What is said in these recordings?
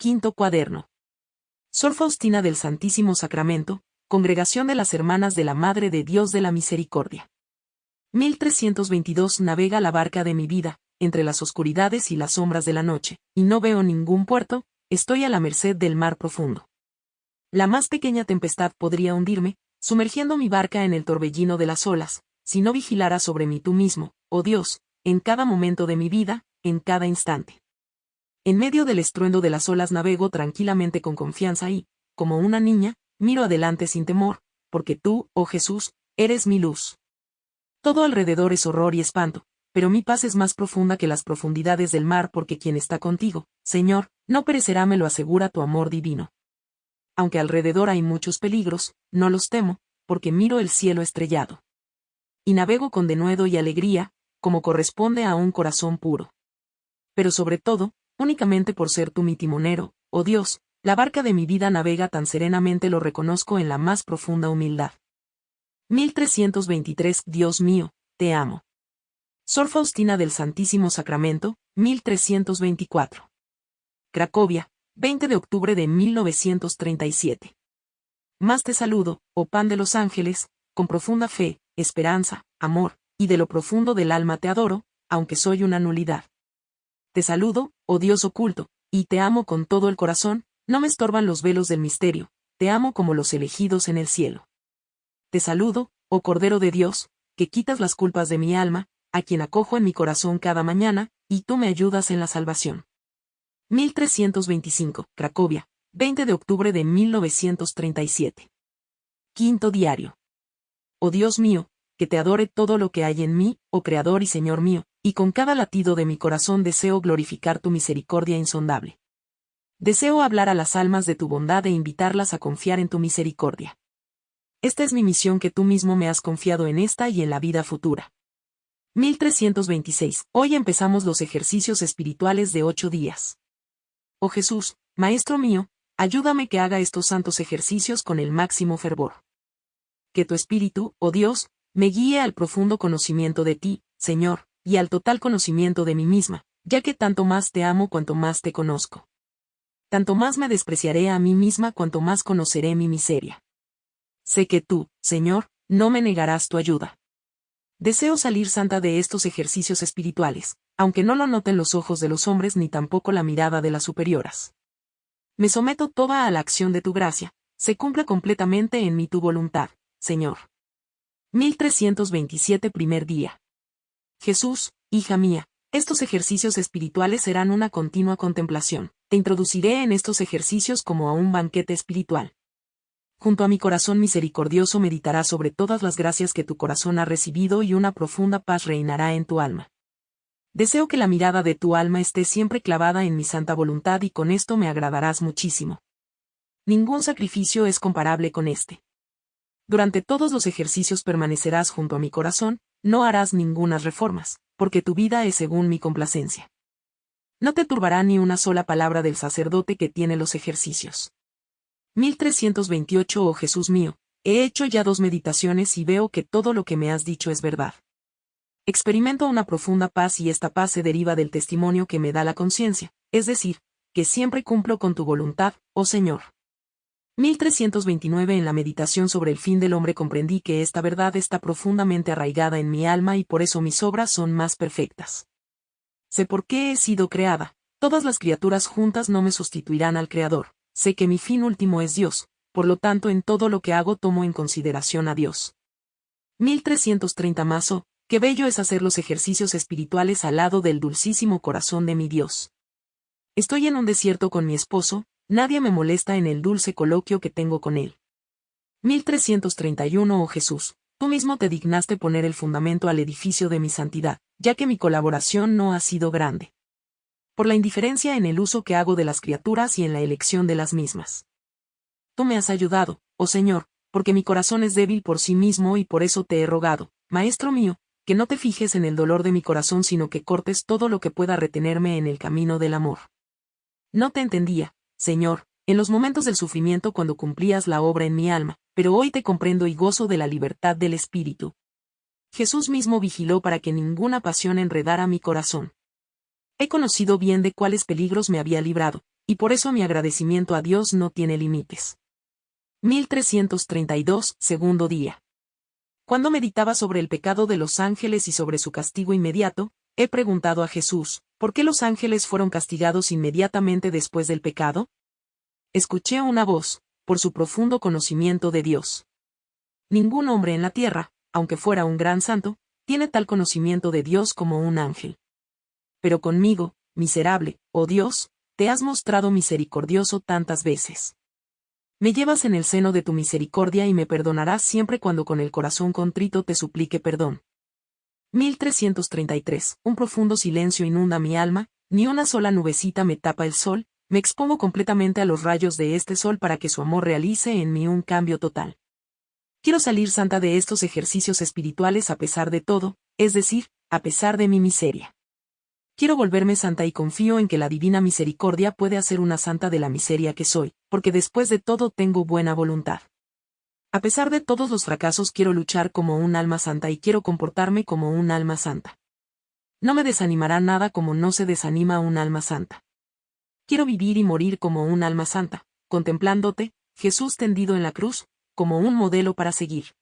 Quinto cuaderno. Sor Faustina del Santísimo Sacramento, Congregación de las Hermanas de la Madre de Dios de la Misericordia. 1322 Navega la barca de mi vida, entre las oscuridades y las sombras de la noche, y no veo ningún puerto, estoy a la merced del mar profundo. La más pequeña tempestad podría hundirme, sumergiendo mi barca en el torbellino de las olas, si no vigilara sobre mí tú mismo, oh Dios, en cada momento de mi vida, en cada instante. En medio del estruendo de las olas navego tranquilamente con confianza y, como una niña, miro adelante sin temor, porque tú, oh Jesús, eres mi luz. Todo alrededor es horror y espanto, pero mi paz es más profunda que las profundidades del mar porque quien está contigo, Señor, no perecerá me lo asegura tu amor divino. Aunque alrededor hay muchos peligros, no los temo, porque miro el cielo estrellado. Y navego con denuedo y alegría, como corresponde a un corazón puro. Pero sobre todo, únicamente por ser tú mi timonero, oh Dios, la barca de mi vida navega tan serenamente lo reconozco en la más profunda humildad. 1323 Dios mío, te amo. Sor Faustina del Santísimo Sacramento, 1324. Cracovia, 20 de octubre de 1937. Más te saludo, oh pan de los ángeles, con profunda fe, esperanza, amor, y de lo profundo del alma te adoro, aunque soy una nulidad. Te saludo, oh Dios oculto, y te amo con todo el corazón, no me estorban los velos del misterio, te amo como los elegidos en el cielo. Te saludo, oh Cordero de Dios, que quitas las culpas de mi alma, a quien acojo en mi corazón cada mañana, y tú me ayudas en la salvación. 1325, Cracovia, 20 de octubre de 1937. Quinto diario. Oh Dios mío, que te adore todo lo que hay en mí, oh Creador y Señor mío, y con cada latido de mi corazón deseo glorificar tu misericordia insondable. Deseo hablar a las almas de tu bondad e invitarlas a confiar en tu misericordia. Esta es mi misión que tú mismo me has confiado en esta y en la vida futura. 1326. Hoy empezamos los ejercicios espirituales de ocho días. Oh Jesús, Maestro mío, ayúdame que haga estos santos ejercicios con el máximo fervor. Que tu Espíritu, oh Dios, me guíe al profundo conocimiento de ti, Señor, y al total conocimiento de mí misma, ya que tanto más te amo cuanto más te conozco. Tanto más me despreciaré a mí misma cuanto más conoceré mi miseria. Sé que tú, Señor, no me negarás tu ayuda. Deseo salir santa de estos ejercicios espirituales, aunque no lo noten los ojos de los hombres ni tampoco la mirada de las superioras. Me someto toda a la acción de tu gracia, se cumpla completamente en mí tu voluntad, Señor. 1327 primer día. Jesús, hija mía, estos ejercicios espirituales serán una continua contemplación. Te introduciré en estos ejercicios como a un banquete espiritual. Junto a mi corazón misericordioso meditarás sobre todas las gracias que tu corazón ha recibido y una profunda paz reinará en tu alma. Deseo que la mirada de tu alma esté siempre clavada en mi santa voluntad y con esto me agradarás muchísimo. Ningún sacrificio es comparable con este. Durante todos los ejercicios permanecerás junto a mi corazón, no harás ningunas reformas, porque tu vida es según mi complacencia. No te turbará ni una sola palabra del sacerdote que tiene los ejercicios. 1328 Oh Jesús mío, he hecho ya dos meditaciones y veo que todo lo que me has dicho es verdad. Experimento una profunda paz y esta paz se deriva del testimonio que me da la conciencia, es decir, que siempre cumplo con tu voluntad, oh Señor. 1329 En la meditación sobre el fin del hombre comprendí que esta verdad está profundamente arraigada en mi alma y por eso mis obras son más perfectas. Sé por qué he sido creada, todas las criaturas juntas no me sustituirán al Creador, sé que mi fin último es Dios, por lo tanto en todo lo que hago tomo en consideración a Dios. 1330 Mazo, qué bello es hacer los ejercicios espirituales al lado del dulcísimo corazón de mi Dios. Estoy en un desierto con mi esposo, Nadie me molesta en el dulce coloquio que tengo con él. 1331 Oh Jesús, tú mismo te dignaste poner el fundamento al edificio de mi santidad, ya que mi colaboración no ha sido grande. Por la indiferencia en el uso que hago de las criaturas y en la elección de las mismas. Tú me has ayudado, oh Señor, porque mi corazón es débil por sí mismo y por eso te he rogado, Maestro mío, que no te fijes en el dolor de mi corazón sino que cortes todo lo que pueda retenerme en el camino del amor. No te entendía, Señor, en los momentos del sufrimiento cuando cumplías la obra en mi alma, pero hoy te comprendo y gozo de la libertad del Espíritu. Jesús mismo vigiló para que ninguna pasión enredara mi corazón. He conocido bien de cuáles peligros me había librado, y por eso mi agradecimiento a Dios no tiene límites. 1332, segundo día. Cuando meditaba sobre el pecado de los ángeles y sobre su castigo inmediato, he preguntado a Jesús, ¿por qué los ángeles fueron castigados inmediatamente después del pecado? Escuché una voz, por su profundo conocimiento de Dios. Ningún hombre en la tierra, aunque fuera un gran santo, tiene tal conocimiento de Dios como un ángel. Pero conmigo, miserable, oh Dios, te has mostrado misericordioso tantas veces. Me llevas en el seno de tu misericordia y me perdonarás siempre cuando con el corazón contrito te suplique perdón. 1333. Un profundo silencio inunda mi alma, ni una sola nubecita me tapa el sol, me expongo completamente a los rayos de este sol para que su amor realice en mí un cambio total. Quiero salir santa de estos ejercicios espirituales a pesar de todo, es decir, a pesar de mi miseria. Quiero volverme santa y confío en que la divina misericordia puede hacer una santa de la miseria que soy, porque después de todo tengo buena voluntad. A pesar de todos los fracasos quiero luchar como un alma santa y quiero comportarme como un alma santa. No me desanimará nada como no se desanima un alma santa. Quiero vivir y morir como un alma santa, contemplándote, Jesús tendido en la cruz, como un modelo para seguir.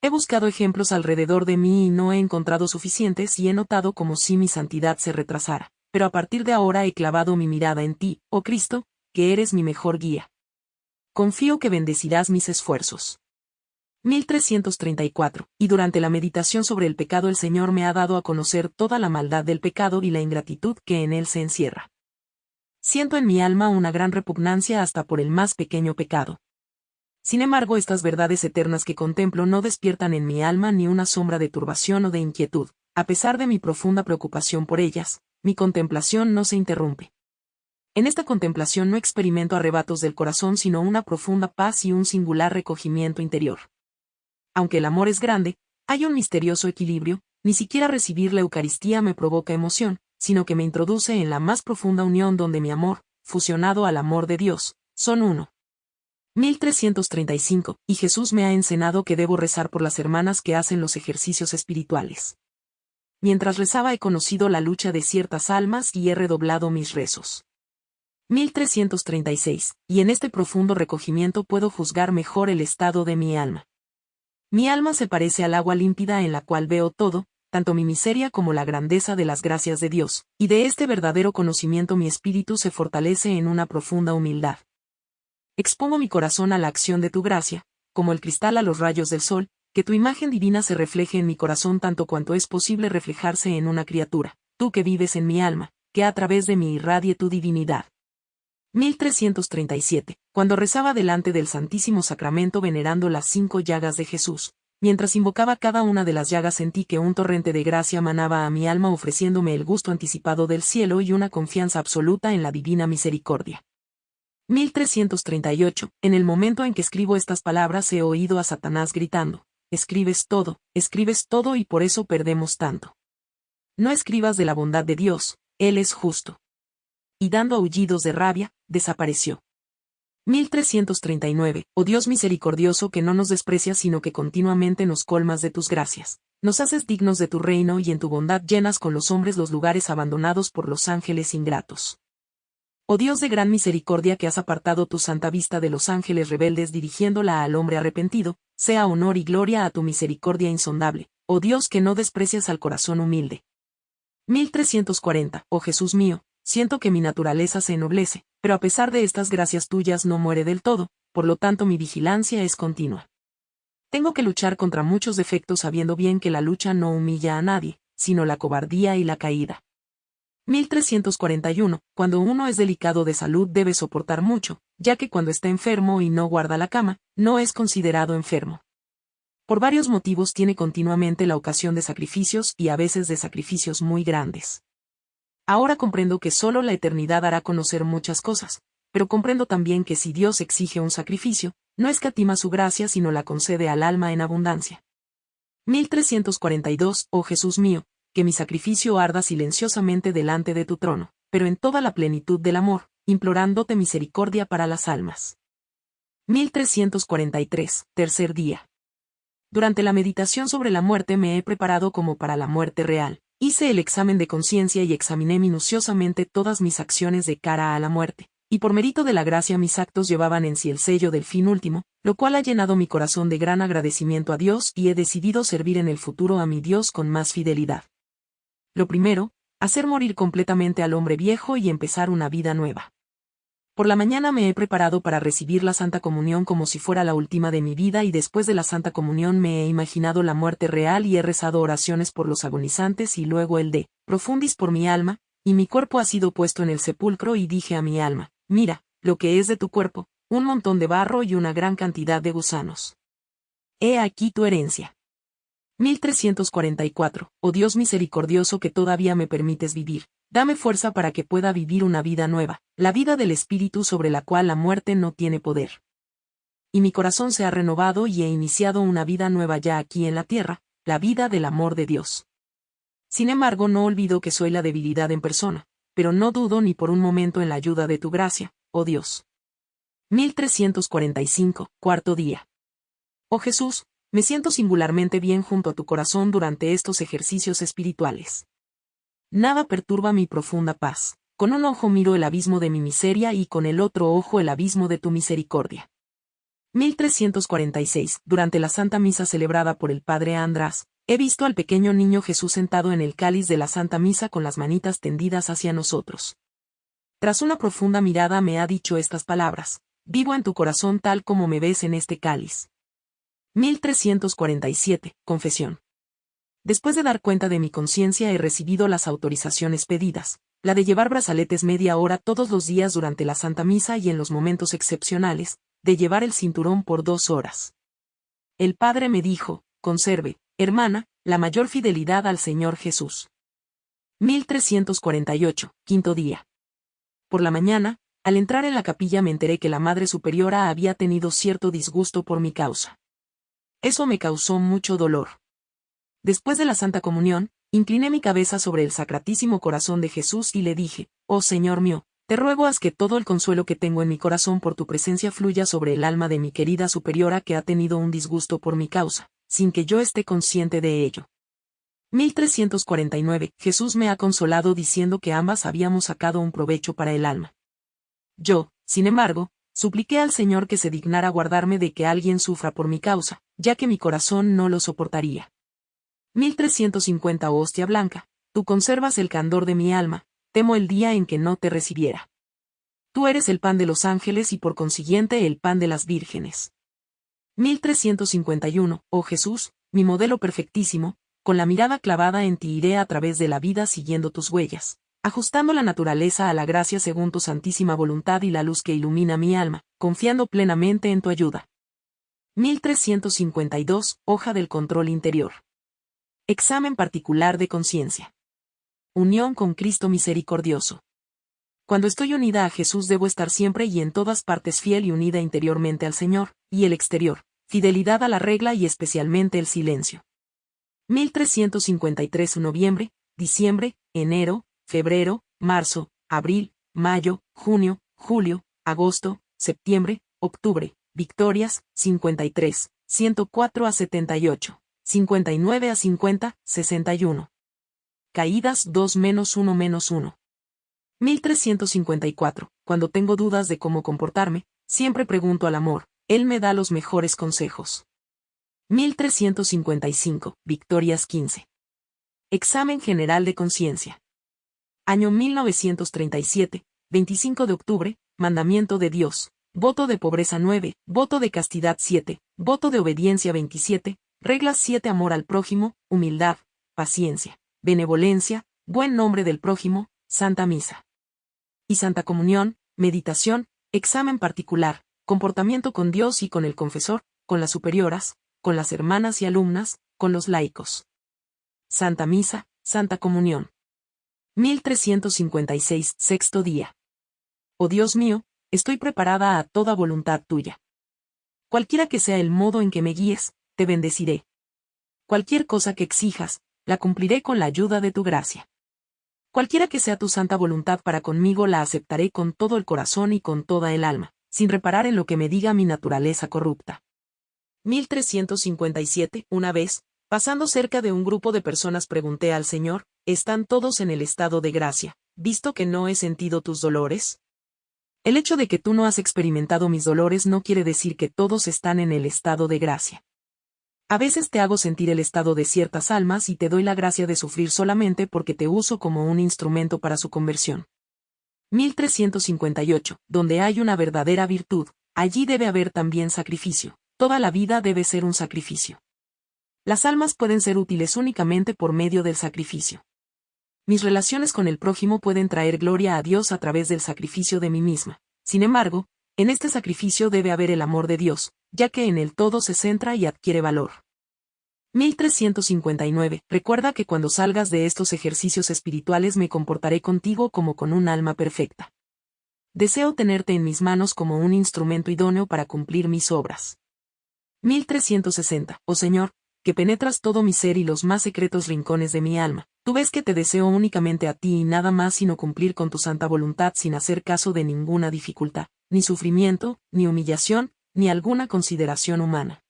He buscado ejemplos alrededor de mí y no he encontrado suficientes y he notado como si mi santidad se retrasara, pero a partir de ahora he clavado mi mirada en ti, oh Cristo, que eres mi mejor guía. Confío que bendecirás mis esfuerzos. 1334. Y durante la meditación sobre el pecado el Señor me ha dado a conocer toda la maldad del pecado y la ingratitud que en él se encierra. Siento en mi alma una gran repugnancia hasta por el más pequeño pecado. Sin embargo, estas verdades eternas que contemplo no despiertan en mi alma ni una sombra de turbación o de inquietud, a pesar de mi profunda preocupación por ellas, mi contemplación no se interrumpe. En esta contemplación no experimento arrebatos del corazón sino una profunda paz y un singular recogimiento interior. Aunque el amor es grande, hay un misterioso equilibrio, ni siquiera recibir la Eucaristía me provoca emoción, sino que me introduce en la más profunda unión donde mi amor, fusionado al amor de Dios, son uno. 1335, y Jesús me ha enseñado que debo rezar por las hermanas que hacen los ejercicios espirituales. Mientras rezaba he conocido la lucha de ciertas almas y he redoblado mis rezos. 1336, y en este profundo recogimiento puedo juzgar mejor el estado de mi alma. Mi alma se parece al agua límpida en la cual veo todo, tanto mi miseria como la grandeza de las gracias de Dios, y de este verdadero conocimiento mi espíritu se fortalece en una profunda humildad. Expongo mi corazón a la acción de tu gracia, como el cristal a los rayos del sol, que tu imagen divina se refleje en mi corazón tanto cuanto es posible reflejarse en una criatura, tú que vives en mi alma, que a través de mí irradie tu divinidad. 1337. Cuando rezaba delante del Santísimo Sacramento venerando las cinco llagas de Jesús, mientras invocaba cada una de las llagas sentí que un torrente de gracia manaba a mi alma ofreciéndome el gusto anticipado del cielo y una confianza absoluta en la divina misericordia. 1338. En el momento en que escribo estas palabras he oído a Satanás gritando, escribes todo, escribes todo y por eso perdemos tanto. No escribas de la bondad de Dios, Él es justo. Y dando aullidos de rabia, desapareció. 1339. Oh Dios misericordioso que no nos desprecias sino que continuamente nos colmas de tus gracias. Nos haces dignos de tu reino y en tu bondad llenas con los hombres los lugares abandonados por los ángeles ingratos. Oh Dios de gran misericordia que has apartado tu santa vista de los ángeles rebeldes dirigiéndola al hombre arrepentido, sea honor y gloria a tu misericordia insondable, oh Dios que no desprecias al corazón humilde. 1340. Oh Jesús mío, siento que mi naturaleza se ennoblece, pero a pesar de estas gracias tuyas no muere del todo, por lo tanto mi vigilancia es continua. Tengo que luchar contra muchos defectos sabiendo bien que la lucha no humilla a nadie, sino la cobardía y la caída. 1341. Cuando uno es delicado de salud debe soportar mucho, ya que cuando está enfermo y no guarda la cama, no es considerado enfermo. Por varios motivos tiene continuamente la ocasión de sacrificios y a veces de sacrificios muy grandes. Ahora comprendo que solo la eternidad hará conocer muchas cosas, pero comprendo también que si Dios exige un sacrificio, no escatima su gracia sino la concede al alma en abundancia. 1342. Oh Jesús mío, que mi sacrificio arda silenciosamente delante de tu trono, pero en toda la plenitud del amor, implorándote misericordia para las almas. 1343, tercer día. Durante la meditación sobre la muerte me he preparado como para la muerte real. Hice el examen de conciencia y examiné minuciosamente todas mis acciones de cara a la muerte, y por mérito de la gracia mis actos llevaban en sí el sello del fin último, lo cual ha llenado mi corazón de gran agradecimiento a Dios y he decidido servir en el futuro a mi Dios con más fidelidad. Lo primero, hacer morir completamente al hombre viejo y empezar una vida nueva. Por la mañana me he preparado para recibir la Santa Comunión como si fuera la última de mi vida y después de la Santa Comunión me he imaginado la muerte real y he rezado oraciones por los agonizantes y luego el de, profundis por mi alma, y mi cuerpo ha sido puesto en el sepulcro y dije a mi alma, mira, lo que es de tu cuerpo, un montón de barro y una gran cantidad de gusanos. He aquí tu herencia. 1344. Oh Dios misericordioso que todavía me permites vivir, Dame fuerza para que pueda vivir una vida nueva, la vida del Espíritu sobre la cual la muerte no tiene poder. Y mi corazón se ha renovado y he iniciado una vida nueva ya aquí en la tierra, la vida del amor de Dios. Sin embargo, no olvido que soy la debilidad en persona, pero no dudo ni por un momento en la ayuda de tu gracia, oh Dios. 1345, cuarto día. Oh Jesús, me siento singularmente bien junto a tu corazón durante estos ejercicios espirituales. Nada perturba mi profunda paz. Con un ojo miro el abismo de mi miseria y con el otro ojo el abismo de tu misericordia. 1346. Durante la Santa Misa celebrada por el Padre András, he visto al pequeño niño Jesús sentado en el cáliz de la Santa Misa con las manitas tendidas hacia nosotros. Tras una profunda mirada me ha dicho estas palabras, vivo en tu corazón tal como me ves en este cáliz. 1347. Confesión. Después de dar cuenta de mi conciencia he recibido las autorizaciones pedidas, la de llevar brazaletes media hora todos los días durante la Santa Misa y en los momentos excepcionales, de llevar el cinturón por dos horas. El Padre me dijo, conserve, hermana, la mayor fidelidad al Señor Jesús. 1348, quinto día. Por la mañana, al entrar en la capilla me enteré que la Madre Superiora había tenido cierto disgusto por mi causa. Eso me causó mucho dolor. Después de la Santa Comunión, incliné mi cabeza sobre el sacratísimo corazón de Jesús y le dije, Oh Señor mío, te ruego haz que todo el consuelo que tengo en mi corazón por tu presencia fluya sobre el alma de mi querida superiora que ha tenido un disgusto por mi causa, sin que yo esté consciente de ello. 1349. Jesús me ha consolado diciendo que ambas habíamos sacado un provecho para el alma. Yo, sin embargo, supliqué al Señor que se dignara guardarme de que alguien sufra por mi causa, ya que mi corazón no lo soportaría. 1350 hostia blanca, tú conservas el candor de mi alma, temo el día en que no te recibiera. Tú eres el pan de los ángeles y por consiguiente el pan de las vírgenes. 1351, oh Jesús, mi modelo perfectísimo, con la mirada clavada en ti iré a través de la vida siguiendo tus huellas, ajustando la naturaleza a la gracia según tu santísima voluntad y la luz que ilumina mi alma, confiando plenamente en tu ayuda. 1352, hoja del control interior. Examen particular de conciencia. Unión con Cristo misericordioso. Cuando estoy unida a Jesús debo estar siempre y en todas partes fiel y unida interiormente al Señor, y el exterior, fidelidad a la regla y especialmente el silencio. 1353 Noviembre, diciembre, enero, febrero, marzo, abril, mayo, junio, julio, agosto, septiembre, octubre, victorias, 53, 104 a 78. 59 a 50, 61. Caídas 2 menos 1 menos 1. 1354. Cuando tengo dudas de cómo comportarme, siempre pregunto al amor, él me da los mejores consejos. 1355. Victorias 15. Examen General de Conciencia. Año 1937, 25 de octubre, Mandamiento de Dios. Voto de pobreza 9, voto de castidad 7, voto de obediencia 27, Reglas 7 Amor al prójimo, humildad, paciencia, benevolencia, buen nombre del prójimo, Santa Misa. Y Santa Comunión, meditación, examen particular, comportamiento con Dios y con el confesor, con las superioras, con las hermanas y alumnas, con los laicos. Santa Misa, Santa Comunión. 1356, sexto día. Oh Dios mío, estoy preparada a toda voluntad tuya. Cualquiera que sea el modo en que me guíes, bendeciré. Cualquier cosa que exijas, la cumpliré con la ayuda de tu gracia. Cualquiera que sea tu santa voluntad para conmigo la aceptaré con todo el corazón y con toda el alma, sin reparar en lo que me diga mi naturaleza corrupta. 1357. Una vez, pasando cerca de un grupo de personas pregunté al Señor, ¿están todos en el estado de gracia, visto que no he sentido tus dolores? El hecho de que tú no has experimentado mis dolores no quiere decir que todos están en el estado de gracia. A veces te hago sentir el estado de ciertas almas y te doy la gracia de sufrir solamente porque te uso como un instrumento para su conversión. 1358. Donde hay una verdadera virtud, allí debe haber también sacrificio. Toda la vida debe ser un sacrificio. Las almas pueden ser útiles únicamente por medio del sacrificio. Mis relaciones con el prójimo pueden traer gloria a Dios a través del sacrificio de mí misma. Sin embargo, en este sacrificio debe haber el amor de Dios, ya que en el todo se centra y adquiere valor. 1359. Recuerda que cuando salgas de estos ejercicios espirituales me comportaré contigo como con un alma perfecta. Deseo tenerte en mis manos como un instrumento idóneo para cumplir mis obras. 1360. Oh Señor, que penetras todo mi ser y los más secretos rincones de mi alma. Tú ves que te deseo únicamente a ti y nada más sino cumplir con tu santa voluntad sin hacer caso de ninguna dificultad, ni sufrimiento, ni humillación, ni alguna consideración humana.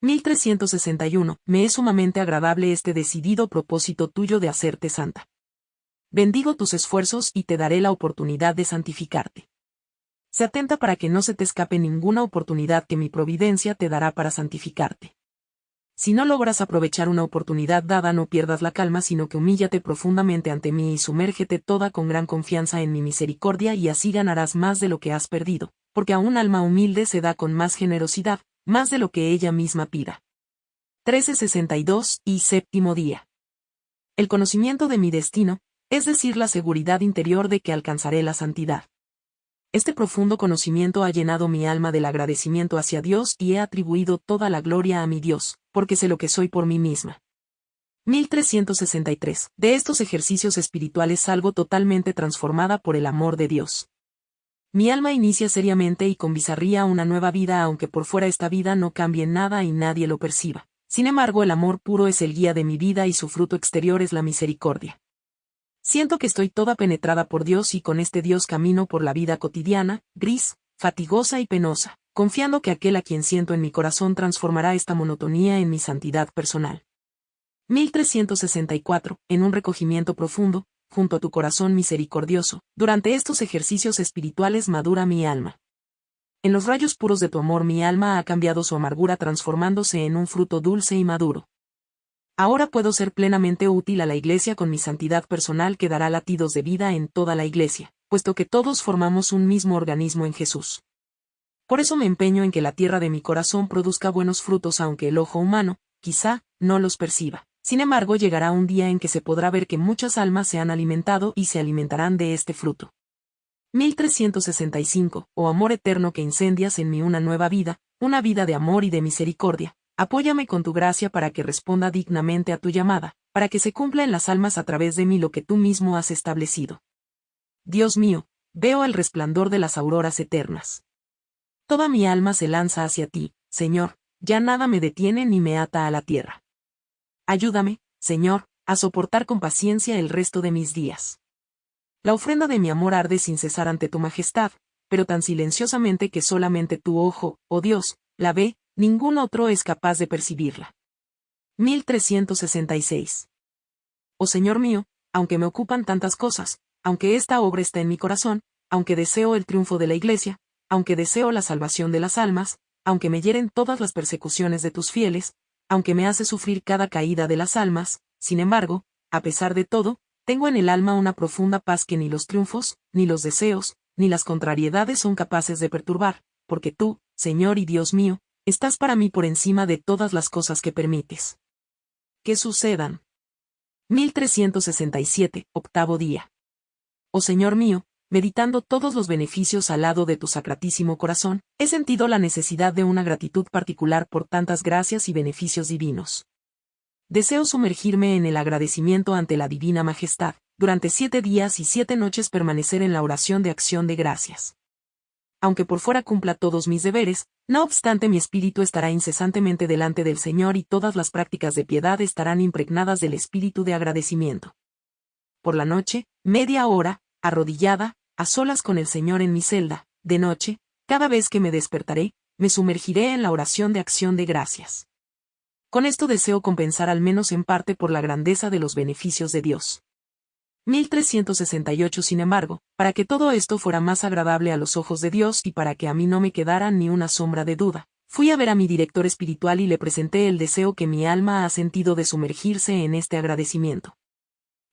1361. Me es sumamente agradable este decidido propósito tuyo de hacerte santa. Bendigo tus esfuerzos y te daré la oportunidad de santificarte. Se atenta para que no se te escape ninguna oportunidad que mi providencia te dará para santificarte. Si no logras aprovechar una oportunidad dada, no pierdas la calma, sino que humíllate profundamente ante mí y sumérgete toda con gran confianza en mi misericordia y así ganarás más de lo que has perdido, porque a un alma humilde se da con más generosidad, más de lo que ella misma pida. 1362 y séptimo día. El conocimiento de mi destino, es decir, la seguridad interior de que alcanzaré la santidad. Este profundo conocimiento ha llenado mi alma del agradecimiento hacia Dios y he atribuido toda la gloria a mi Dios, porque sé lo que soy por mí misma. 1363. De estos ejercicios espirituales salgo totalmente transformada por el amor de Dios. Mi alma inicia seriamente y con bizarría una nueva vida aunque por fuera esta vida no cambie nada y nadie lo perciba. Sin embargo, el amor puro es el guía de mi vida y su fruto exterior es la misericordia. Siento que estoy toda penetrada por Dios y con este Dios camino por la vida cotidiana, gris, fatigosa y penosa, confiando que aquel a quien siento en mi corazón transformará esta monotonía en mi santidad personal. 1364. En un recogimiento profundo, junto a tu corazón misericordioso, durante estos ejercicios espirituales madura mi alma. En los rayos puros de tu amor mi alma ha cambiado su amargura transformándose en un fruto dulce y maduro. Ahora puedo ser plenamente útil a la Iglesia con mi santidad personal que dará latidos de vida en toda la Iglesia, puesto que todos formamos un mismo organismo en Jesús. Por eso me empeño en que la tierra de mi corazón produzca buenos frutos aunque el ojo humano, quizá, no los perciba. Sin embargo, llegará un día en que se podrá ver que muchas almas se han alimentado y se alimentarán de este fruto. 1365. Oh amor eterno que incendias en mí una nueva vida, una vida de amor y de misericordia, Apóyame con tu gracia para que responda dignamente a tu llamada, para que se cumpla en las almas a través de mí lo que tú mismo has establecido. Dios mío, veo el resplandor de las auroras eternas. Toda mi alma se lanza hacia ti, Señor, ya nada me detiene ni me ata a la tierra. Ayúdame, Señor, a soportar con paciencia el resto de mis días. La ofrenda de mi amor arde sin cesar ante tu majestad, pero tan silenciosamente que solamente tu ojo, oh Dios, la ve, Ningún otro es capaz de percibirla. 1366. Oh Señor mío, aunque me ocupan tantas cosas, aunque esta obra está en mi corazón, aunque deseo el triunfo de la Iglesia, aunque deseo la salvación de las almas, aunque me hieren todas las persecuciones de tus fieles, aunque me hace sufrir cada caída de las almas, sin embargo, a pesar de todo, tengo en el alma una profunda paz que ni los triunfos, ni los deseos, ni las contrariedades son capaces de perturbar, porque tú, Señor y Dios mío, Estás para mí por encima de todas las cosas que permites. Que sucedan. 1367, octavo día. Oh Señor mío, meditando todos los beneficios al lado de tu sacratísimo corazón, he sentido la necesidad de una gratitud particular por tantas gracias y beneficios divinos. Deseo sumergirme en el agradecimiento ante la Divina Majestad, durante siete días y siete noches permanecer en la oración de acción de gracias aunque por fuera cumpla todos mis deberes, no obstante mi espíritu estará incesantemente delante del Señor y todas las prácticas de piedad estarán impregnadas del espíritu de agradecimiento. Por la noche, media hora, arrodillada, a solas con el Señor en mi celda, de noche, cada vez que me despertaré, me sumergiré en la oración de acción de gracias. Con esto deseo compensar al menos en parte por la grandeza de los beneficios de Dios. 1368 Sin embargo, para que todo esto fuera más agradable a los ojos de Dios y para que a mí no me quedara ni una sombra de duda, fui a ver a mi director espiritual y le presenté el deseo que mi alma ha sentido de sumergirse en este agradecimiento.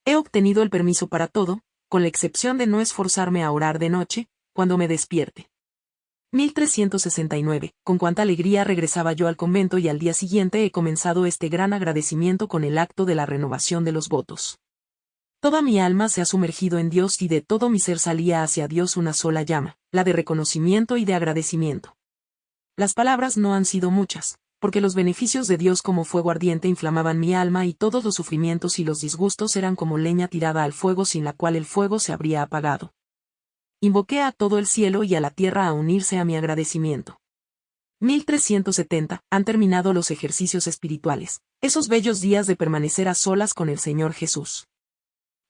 He obtenido el permiso para todo, con la excepción de no esforzarme a orar de noche, cuando me despierte. 1369. Con cuánta alegría regresaba yo al convento y al día siguiente he comenzado este gran agradecimiento con el acto de la renovación de los votos. Toda mi alma se ha sumergido en Dios y de todo mi ser salía hacia Dios una sola llama, la de reconocimiento y de agradecimiento. Las palabras no han sido muchas, porque los beneficios de Dios como fuego ardiente inflamaban mi alma y todos los sufrimientos y los disgustos eran como leña tirada al fuego sin la cual el fuego se habría apagado. Invoqué a todo el cielo y a la tierra a unirse a mi agradecimiento. 1370. Han terminado los ejercicios espirituales, esos bellos días de permanecer a solas con el Señor Jesús.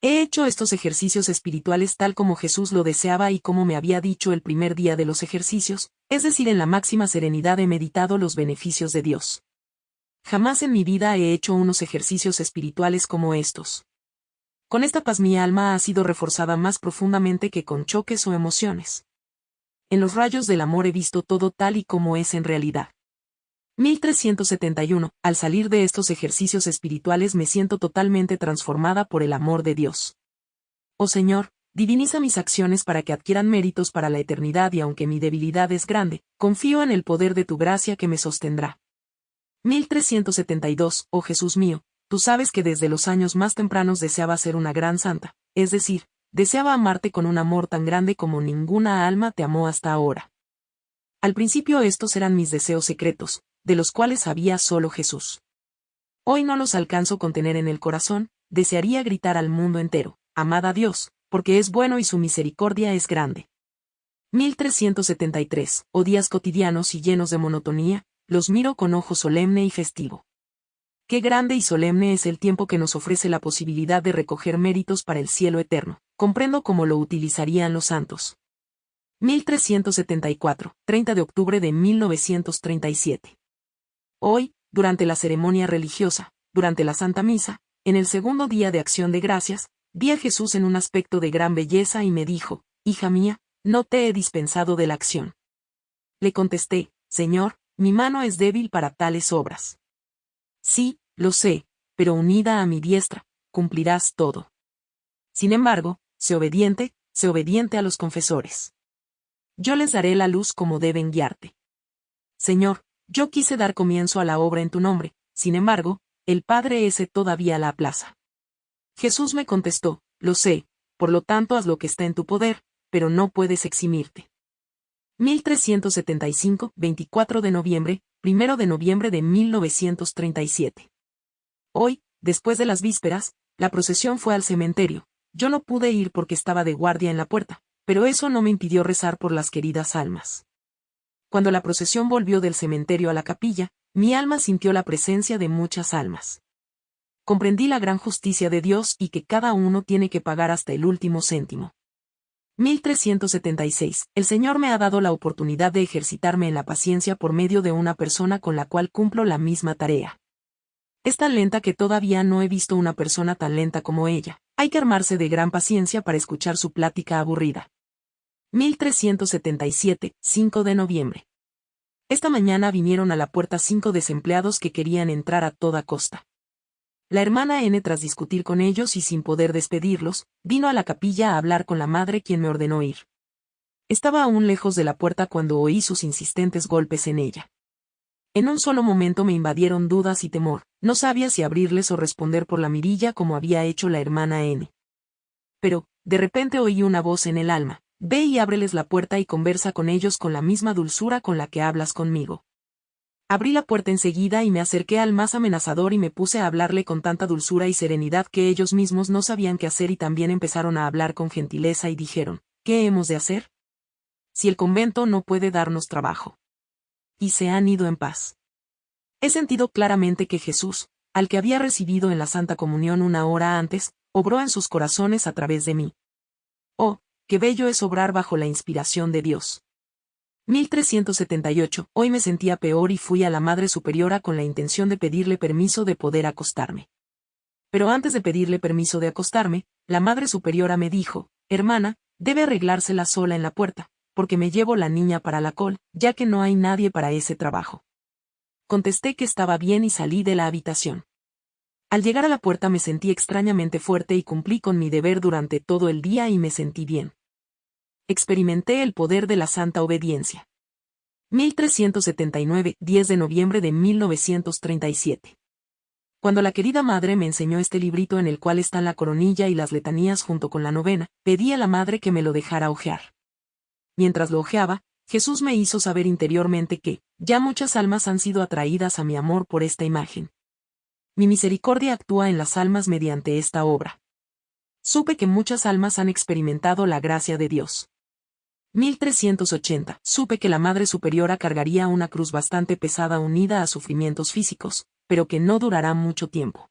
He hecho estos ejercicios espirituales tal como Jesús lo deseaba y como me había dicho el primer día de los ejercicios, es decir, en la máxima serenidad he meditado los beneficios de Dios. Jamás en mi vida he hecho unos ejercicios espirituales como estos. Con esta paz mi alma ha sido reforzada más profundamente que con choques o emociones. En los rayos del amor he visto todo tal y como es en realidad. 1371. Al salir de estos ejercicios espirituales me siento totalmente transformada por el amor de Dios. Oh Señor, diviniza mis acciones para que adquieran méritos para la eternidad y aunque mi debilidad es grande, confío en el poder de tu gracia que me sostendrá. 1372. Oh Jesús mío, tú sabes que desde los años más tempranos deseaba ser una gran santa, es decir, deseaba amarte con un amor tan grande como ninguna alma te amó hasta ahora. Al principio estos eran mis deseos secretos, de los cuales sabía solo Jesús. Hoy no los alcanzo con tener en el corazón, desearía gritar al mundo entero, amad Dios, porque es bueno y su misericordia es grande. 1373. O días cotidianos y llenos de monotonía, los miro con ojo solemne y festivo. Qué grande y solemne es el tiempo que nos ofrece la posibilidad de recoger méritos para el cielo eterno. Comprendo cómo lo utilizarían los santos. 1374, 30 de octubre de 1937. Hoy, durante la ceremonia religiosa, durante la Santa Misa, en el segundo día de acción de gracias, vi a Jesús en un aspecto de gran belleza y me dijo, Hija mía, no te he dispensado de la acción. Le contesté, Señor, mi mano es débil para tales obras. Sí, lo sé, pero unida a mi diestra, cumplirás todo. Sin embargo, sé obediente, sé obediente a los confesores. Yo les daré la luz como deben guiarte. Señor, yo quise dar comienzo a la obra en tu nombre, sin embargo, el Padre ese todavía la aplaza. Jesús me contestó, lo sé, por lo tanto haz lo que está en tu poder, pero no puedes eximirte. 1375, 24 de noviembre, 1 de noviembre de 1937. Hoy, después de las vísperas, la procesión fue al cementerio. Yo no pude ir porque estaba de guardia en la puerta, pero eso no me impidió rezar por las queridas almas. Cuando la procesión volvió del cementerio a la capilla, mi alma sintió la presencia de muchas almas. Comprendí la gran justicia de Dios y que cada uno tiene que pagar hasta el último céntimo. 1376. El Señor me ha dado la oportunidad de ejercitarme en la paciencia por medio de una persona con la cual cumplo la misma tarea. Es tan lenta que todavía no he visto una persona tan lenta como ella. Hay que armarse de gran paciencia para escuchar su plática aburrida. 1377, 5 de noviembre. Esta mañana vinieron a la puerta cinco desempleados que querían entrar a toda costa. La hermana N, tras discutir con ellos y sin poder despedirlos, vino a la capilla a hablar con la madre quien me ordenó ir. Estaba aún lejos de la puerta cuando oí sus insistentes golpes en ella. En un solo momento me invadieron dudas y temor, no sabía si abrirles o responder por la mirilla como había hecho la hermana N. Pero, de repente oí una voz en el alma, Ve y ábreles la puerta y conversa con ellos con la misma dulzura con la que hablas conmigo. Abrí la puerta enseguida y me acerqué al más amenazador y me puse a hablarle con tanta dulzura y serenidad que ellos mismos no sabían qué hacer y también empezaron a hablar con gentileza y dijeron, ¿qué hemos de hacer? Si el convento no puede darnos trabajo. Y se han ido en paz. He sentido claramente que Jesús, al que había recibido en la Santa Comunión una hora antes, obró en sus corazones a través de mí. Oh, qué bello es obrar bajo la inspiración de Dios. 1378. Hoy me sentía peor y fui a la Madre Superiora con la intención de pedirle permiso de poder acostarme. Pero antes de pedirle permiso de acostarme, la Madre Superiora me dijo, hermana, debe arreglársela sola en la puerta, porque me llevo la niña para la col, ya que no hay nadie para ese trabajo. Contesté que estaba bien y salí de la habitación. Al llegar a la puerta me sentí extrañamente fuerte y cumplí con mi deber durante todo el día y me sentí bien. Experimenté el poder de la santa obediencia. 1379, 10 de noviembre de 1937. Cuando la querida madre me enseñó este librito en el cual están la coronilla y las letanías junto con la novena, pedí a la madre que me lo dejara ojear. Mientras lo ojeaba, Jesús me hizo saber interiormente que, ya muchas almas han sido atraídas a mi amor por esta imagen. Mi misericordia actúa en las almas mediante esta obra. Supe que muchas almas han experimentado la gracia de Dios. 1380. Supe que la Madre Superiora cargaría una cruz bastante pesada unida a sufrimientos físicos, pero que no durará mucho tiempo.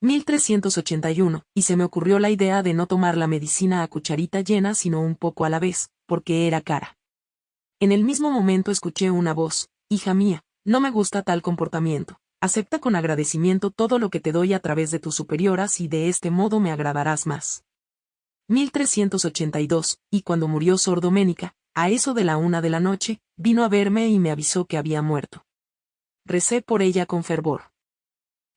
1381, y se me ocurrió la idea de no tomar la medicina a cucharita llena sino un poco a la vez, porque era cara. En el mismo momento escuché una voz, hija mía, no me gusta tal comportamiento, acepta con agradecimiento todo lo que te doy a través de tus superioras y de este modo me agradarás más. 1382, y cuando murió Sor Doménica, a eso de la una de la noche, vino a verme y me avisó que había muerto. Recé por ella con fervor.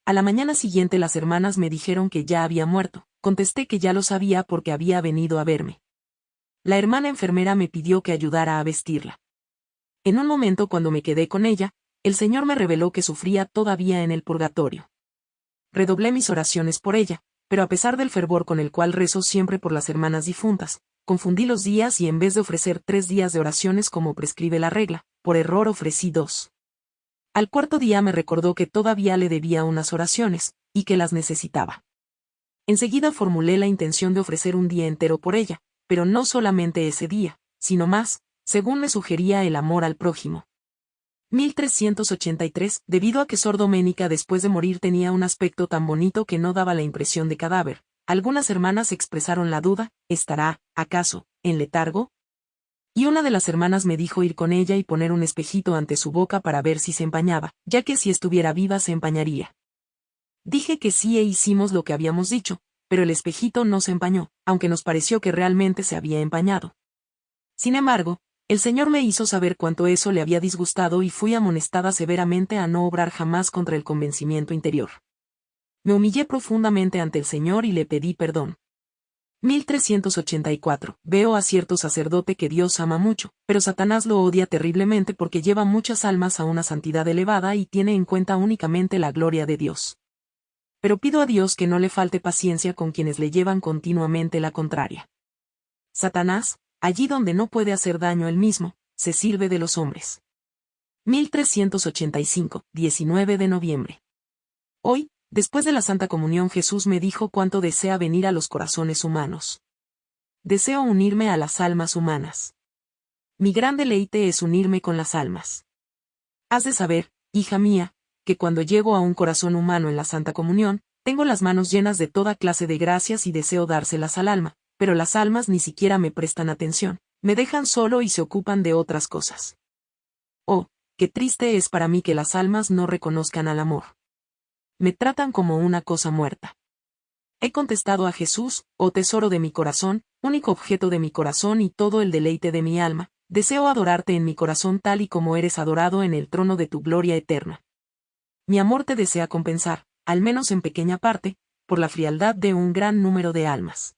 A la mañana siguiente las hermanas me dijeron que ya había muerto, contesté que ya lo sabía porque había venido a verme. La hermana enfermera me pidió que ayudara a vestirla. En un momento cuando me quedé con ella, el Señor me reveló que sufría todavía en el purgatorio. Redoblé mis oraciones por ella, pero a pesar del fervor con el cual rezo siempre por las hermanas difuntas, confundí los días y en vez de ofrecer tres días de oraciones como prescribe la regla, por error ofrecí dos. Al cuarto día me recordó que todavía le debía unas oraciones, y que las necesitaba. Enseguida formulé la intención de ofrecer un día entero por ella, pero no solamente ese día, sino más, según me sugería el amor al prójimo. 1383, debido a que Sor Doménica después de morir tenía un aspecto tan bonito que no daba la impresión de cadáver, algunas hermanas expresaron la duda, ¿estará, acaso, en letargo? Y una de las hermanas me dijo ir con ella y poner un espejito ante su boca para ver si se empañaba, ya que si estuviera viva se empañaría. Dije que sí e hicimos lo que habíamos dicho, pero el espejito no se empañó, aunque nos pareció que realmente se había empañado. Sin embargo, el Señor me hizo saber cuánto eso le había disgustado y fui amonestada severamente a no obrar jamás contra el convencimiento interior. Me humillé profundamente ante el Señor y le pedí perdón. 1384. Veo a cierto sacerdote que Dios ama mucho, pero Satanás lo odia terriblemente porque lleva muchas almas a una santidad elevada y tiene en cuenta únicamente la gloria de Dios. Pero pido a Dios que no le falte paciencia con quienes le llevan continuamente la contraria. Satanás, allí donde no puede hacer daño él mismo, se sirve de los hombres. 1385, 19 de noviembre. Hoy, después de la Santa Comunión Jesús me dijo cuánto desea venir a los corazones humanos. Deseo unirme a las almas humanas. Mi gran deleite es unirme con las almas. Has de saber, hija mía, que cuando llego a un corazón humano en la Santa Comunión, tengo las manos llenas de toda clase de gracias y deseo dárselas al alma, pero las almas ni siquiera me prestan atención, me dejan solo y se ocupan de otras cosas. Oh, qué triste es para mí que las almas no reconozcan al amor. Me tratan como una cosa muerta. He contestado a Jesús, oh tesoro de mi corazón, único objeto de mi corazón y todo el deleite de mi alma, deseo adorarte en mi corazón tal y como eres adorado en el trono de tu gloria eterna. Mi amor te desea compensar, al menos en pequeña parte, por la frialdad de un gran número de almas.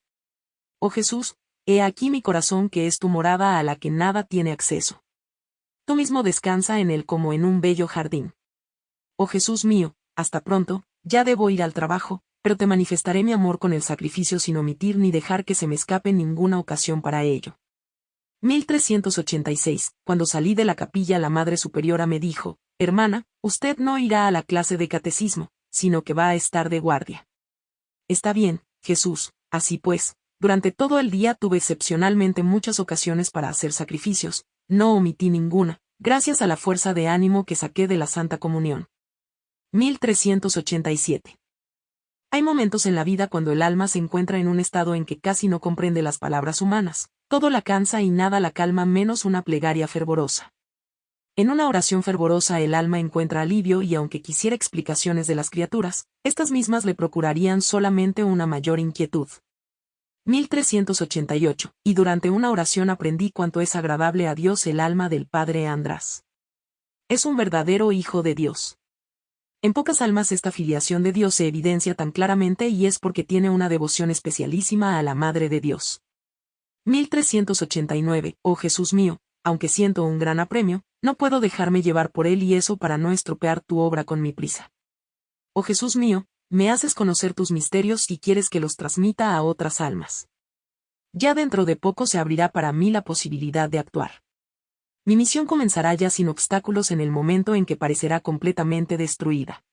Oh Jesús, he aquí mi corazón que es tu morada a la que nada tiene acceso. Tú mismo descansa en él como en un bello jardín. Oh Jesús mío, hasta pronto, ya debo ir al trabajo, pero te manifestaré mi amor con el sacrificio sin omitir ni dejar que se me escape ninguna ocasión para ello. 1386. Cuando salí de la capilla la Madre Superiora me dijo, Hermana, usted no irá a la clase de catecismo, sino que va a estar de guardia. Está bien, Jesús, así pues, durante todo el día tuve excepcionalmente muchas ocasiones para hacer sacrificios, no omití ninguna, gracias a la fuerza de ánimo que saqué de la Santa Comunión. 1387. Hay momentos en la vida cuando el alma se encuentra en un estado en que casi no comprende las palabras humanas, todo la cansa y nada la calma menos una plegaria fervorosa. En una oración fervorosa el alma encuentra alivio y aunque quisiera explicaciones de las criaturas, estas mismas le procurarían solamente una mayor inquietud. 1388, y durante una oración aprendí cuánto es agradable a Dios el alma del Padre András. Es un verdadero Hijo de Dios. En pocas almas esta filiación de Dios se evidencia tan claramente y es porque tiene una devoción especialísima a la Madre de Dios. 1389, oh Jesús mío, aunque siento un gran apremio, no puedo dejarme llevar por él y eso para no estropear tu obra con mi prisa. Oh Jesús mío, me haces conocer tus misterios y quieres que los transmita a otras almas. Ya dentro de poco se abrirá para mí la posibilidad de actuar. Mi misión comenzará ya sin obstáculos en el momento en que parecerá completamente destruida.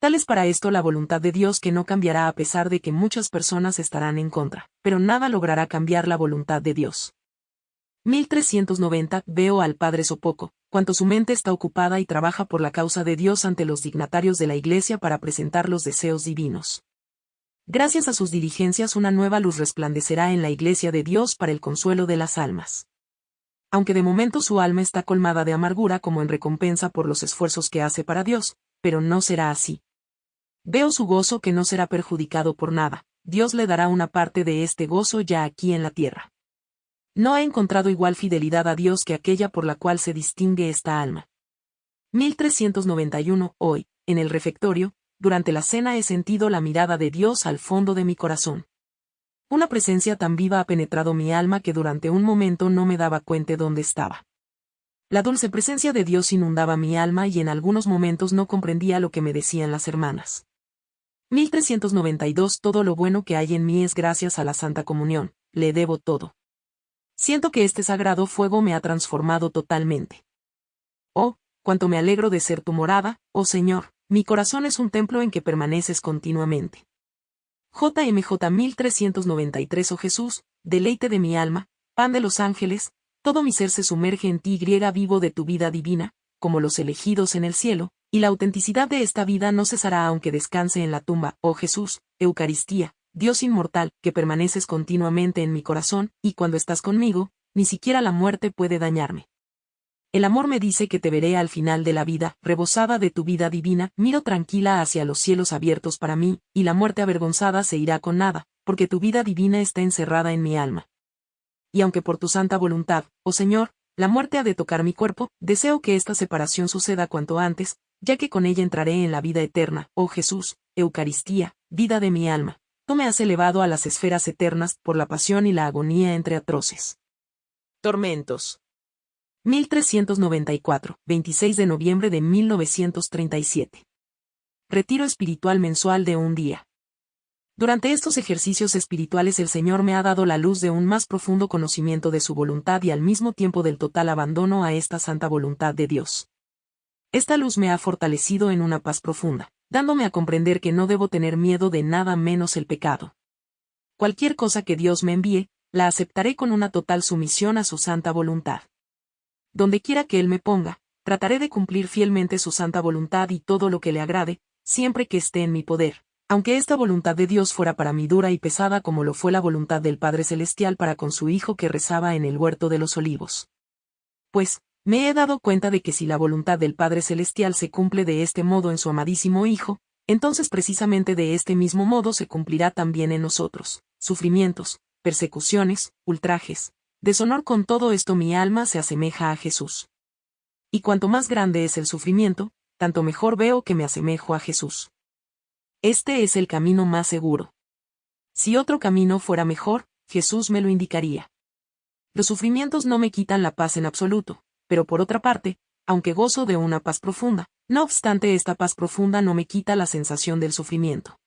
Tal es para esto la voluntad de Dios que no cambiará a pesar de que muchas personas estarán en contra, pero nada logrará cambiar la voluntad de Dios. 1390 Veo al Padre Sopoco, cuanto su mente está ocupada y trabaja por la causa de Dios ante los dignatarios de la Iglesia para presentar los deseos divinos. Gracias a sus diligencias una nueva luz resplandecerá en la Iglesia de Dios para el consuelo de las almas. Aunque de momento su alma está colmada de amargura como en recompensa por los esfuerzos que hace para Dios, pero no será así. Veo su gozo que no será perjudicado por nada, Dios le dará una parte de este gozo ya aquí en la tierra. No ha encontrado igual fidelidad a Dios que aquella por la cual se distingue esta alma. 1391. Hoy, en el refectorio, durante la cena he sentido la mirada de Dios al fondo de mi corazón. Una presencia tan viva ha penetrado mi alma que durante un momento no me daba cuenta dónde estaba. La dulce presencia de Dios inundaba mi alma y en algunos momentos no comprendía lo que me decían las hermanas. 1392 Todo lo bueno que hay en mí es gracias a la Santa Comunión, le debo todo. Siento que este sagrado fuego me ha transformado totalmente. Oh, cuánto me alegro de ser tu morada, oh Señor, mi corazón es un templo en que permaneces continuamente. JMJ 1393 Oh Jesús, deleite de mi alma, pan de los ángeles, todo mi ser se sumerge en ti griega vivo de tu vida divina, como los elegidos en el cielo, y la autenticidad de esta vida no cesará aunque descanse en la tumba, oh Jesús, Eucaristía, Dios inmortal, que permaneces continuamente en mi corazón, y cuando estás conmigo, ni siquiera la muerte puede dañarme. El amor me dice que te veré al final de la vida, rebosada de tu vida divina, miro tranquila hacia los cielos abiertos para mí, y la muerte avergonzada se irá con nada, porque tu vida divina está encerrada en mi alma. Y aunque por tu santa voluntad, oh Señor, la muerte ha de tocar mi cuerpo, deseo que esta separación suceda cuanto antes, ya que con ella entraré en la vida eterna, oh Jesús, Eucaristía, vida de mi alma tú me has elevado a las esferas eternas por la pasión y la agonía entre atroces. Tormentos. 1394, 26 de noviembre de 1937. Retiro espiritual mensual de un día. Durante estos ejercicios espirituales el Señor me ha dado la luz de un más profundo conocimiento de su voluntad y al mismo tiempo del total abandono a esta santa voluntad de Dios. Esta luz me ha fortalecido en una paz profunda dándome a comprender que no debo tener miedo de nada menos el pecado. Cualquier cosa que Dios me envíe, la aceptaré con una total sumisión a su santa voluntad. Donde quiera que Él me ponga, trataré de cumplir fielmente su santa voluntad y todo lo que le agrade, siempre que esté en mi poder, aunque esta voluntad de Dios fuera para mí dura y pesada como lo fue la voluntad del Padre Celestial para con su Hijo que rezaba en el huerto de los olivos. Pues, me he dado cuenta de que si la voluntad del Padre Celestial se cumple de este modo en su amadísimo Hijo, entonces precisamente de este mismo modo se cumplirá también en nosotros. Sufrimientos, persecuciones, ultrajes, deshonor con todo esto mi alma se asemeja a Jesús. Y cuanto más grande es el sufrimiento, tanto mejor veo que me asemejo a Jesús. Este es el camino más seguro. Si otro camino fuera mejor, Jesús me lo indicaría. Los sufrimientos no me quitan la paz en absoluto, pero por otra parte, aunque gozo de una paz profunda, no obstante esta paz profunda no me quita la sensación del sufrimiento.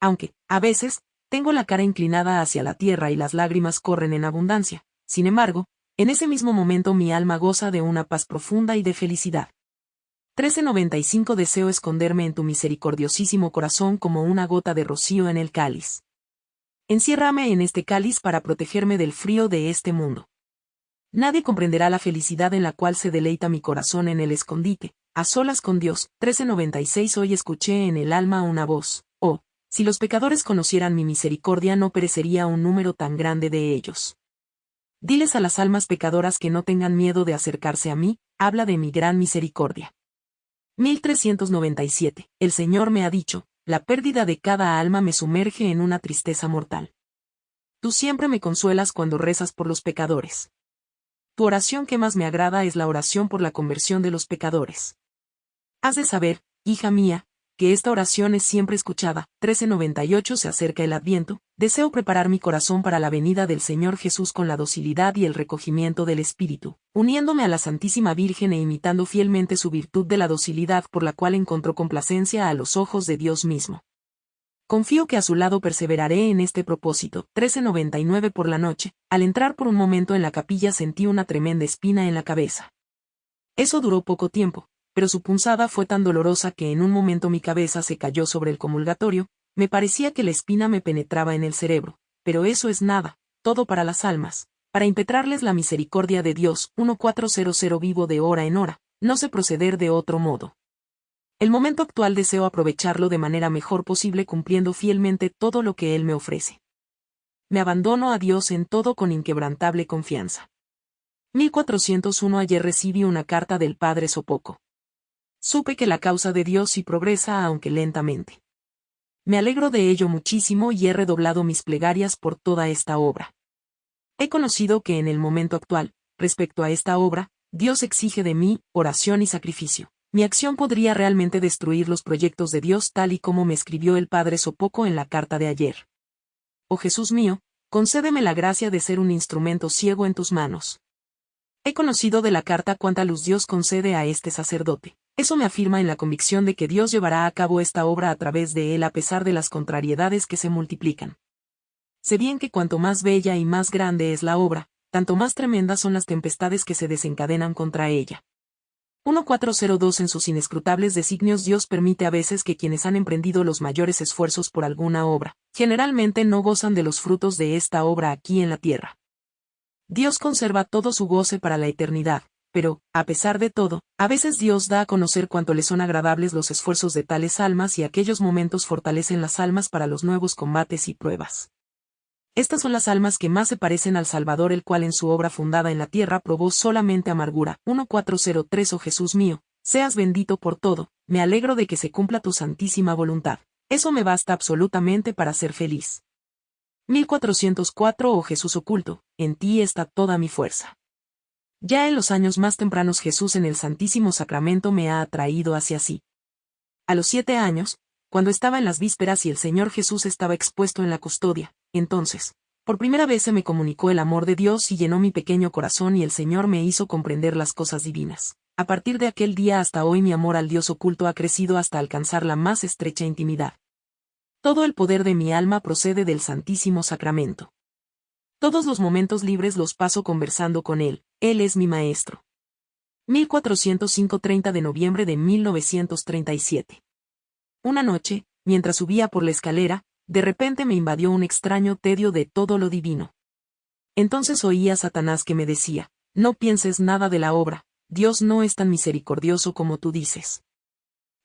Aunque, a veces, tengo la cara inclinada hacia la tierra y las lágrimas corren en abundancia, sin embargo, en ese mismo momento mi alma goza de una paz profunda y de felicidad. 1395 Deseo esconderme en tu misericordiosísimo corazón como una gota de rocío en el cáliz. Enciérrame en este cáliz para protegerme del frío de este mundo. Nadie comprenderá la felicidad en la cual se deleita mi corazón en el escondite, a solas con Dios. 1396 Hoy escuché en el alma una voz, oh, si los pecadores conocieran mi misericordia no perecería un número tan grande de ellos. Diles a las almas pecadoras que no tengan miedo de acercarse a mí, habla de mi gran misericordia. 1397. El Señor me ha dicho, la pérdida de cada alma me sumerge en una tristeza mortal. Tú siempre me consuelas cuando rezas por los pecadores. Tu oración que más me agrada es la oración por la conversión de los pecadores. Has de saber, hija mía, que esta oración es siempre escuchada. 1398 se acerca el Adviento, deseo preparar mi corazón para la venida del Señor Jesús con la docilidad y el recogimiento del Espíritu, uniéndome a la Santísima Virgen e imitando fielmente su virtud de la docilidad por la cual encontró complacencia a los ojos de Dios mismo. Confío que a su lado perseveraré en este propósito. 1399 por la noche, al entrar por un momento en la capilla sentí una tremenda espina en la cabeza. Eso duró poco tiempo, pero su punzada fue tan dolorosa que en un momento mi cabeza se cayó sobre el comulgatorio, me parecía que la espina me penetraba en el cerebro, pero eso es nada, todo para las almas, para impetrarles la misericordia de Dios, 1400 vivo de hora en hora, no sé proceder de otro modo. El momento actual deseo aprovecharlo de manera mejor posible cumpliendo fielmente todo lo que Él me ofrece. Me abandono a Dios en todo con inquebrantable confianza. 1401 Ayer recibí una carta del Padre Sopoco. Supe que la causa de Dios sí progresa aunque lentamente. Me alegro de ello muchísimo y he redoblado mis plegarias por toda esta obra. He conocido que en el momento actual, respecto a esta obra, Dios exige de mí oración y sacrificio. Mi acción podría realmente destruir los proyectos de Dios tal y como me escribió el Padre Sopoco en la carta de ayer. Oh Jesús mío, concédeme la gracia de ser un instrumento ciego en tus manos. He conocido de la carta cuánta luz Dios concede a este sacerdote. Eso me afirma en la convicción de que Dios llevará a cabo esta obra a través de él a pesar de las contrariedades que se multiplican. Sé bien que cuanto más bella y más grande es la obra, tanto más tremendas son las tempestades que se desencadenan contra ella. 1402 En sus inescrutables designios Dios permite a veces que quienes han emprendido los mayores esfuerzos por alguna obra, generalmente no gozan de los frutos de esta obra aquí en la tierra. Dios conserva todo su goce para la eternidad, pero, a pesar de todo, a veces Dios da a conocer cuánto le son agradables los esfuerzos de tales almas y aquellos momentos fortalecen las almas para los nuevos combates y pruebas. Estas son las almas que más se parecen al Salvador el cual en su obra fundada en la tierra probó solamente amargura. 1403 Oh Jesús mío, seas bendito por todo, me alegro de que se cumpla tu santísima voluntad. Eso me basta absolutamente para ser feliz. 1404 Oh Jesús oculto, en ti está toda mi fuerza. Ya en los años más tempranos Jesús en el Santísimo Sacramento me ha atraído hacia sí. A los siete años, cuando estaba en las vísperas y el Señor Jesús estaba expuesto en la custodia, entonces, por primera vez se me comunicó el amor de Dios y llenó mi pequeño corazón y el Señor me hizo comprender las cosas divinas. A partir de aquel día hasta hoy mi amor al Dios oculto ha crecido hasta alcanzar la más estrecha intimidad. Todo el poder de mi alma procede del Santísimo Sacramento. Todos los momentos libres los paso conversando con Él, Él es mi maestro. 1405 30 de noviembre de 1937. Una noche, mientras subía por la escalera, de repente me invadió un extraño tedio de todo lo divino. Entonces oí a Satanás que me decía, no pienses nada de la obra, Dios no es tan misericordioso como tú dices.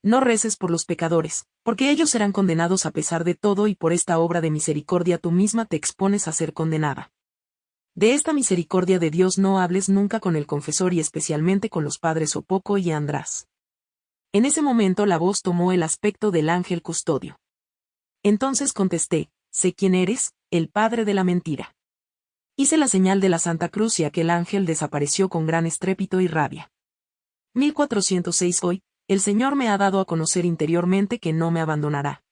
No reces por los pecadores, porque ellos serán condenados a pesar de todo y por esta obra de misericordia tú misma te expones a ser condenada. De esta misericordia de Dios no hables nunca con el confesor y especialmente con los padres Opoco y András. En ese momento la voz tomó el aspecto del ángel custodio. Entonces contesté, sé quién eres, el padre de la mentira. Hice la señal de la Santa Cruz y aquel ángel desapareció con gran estrépito y rabia. 1406 Hoy, el Señor me ha dado a conocer interiormente que no me abandonará.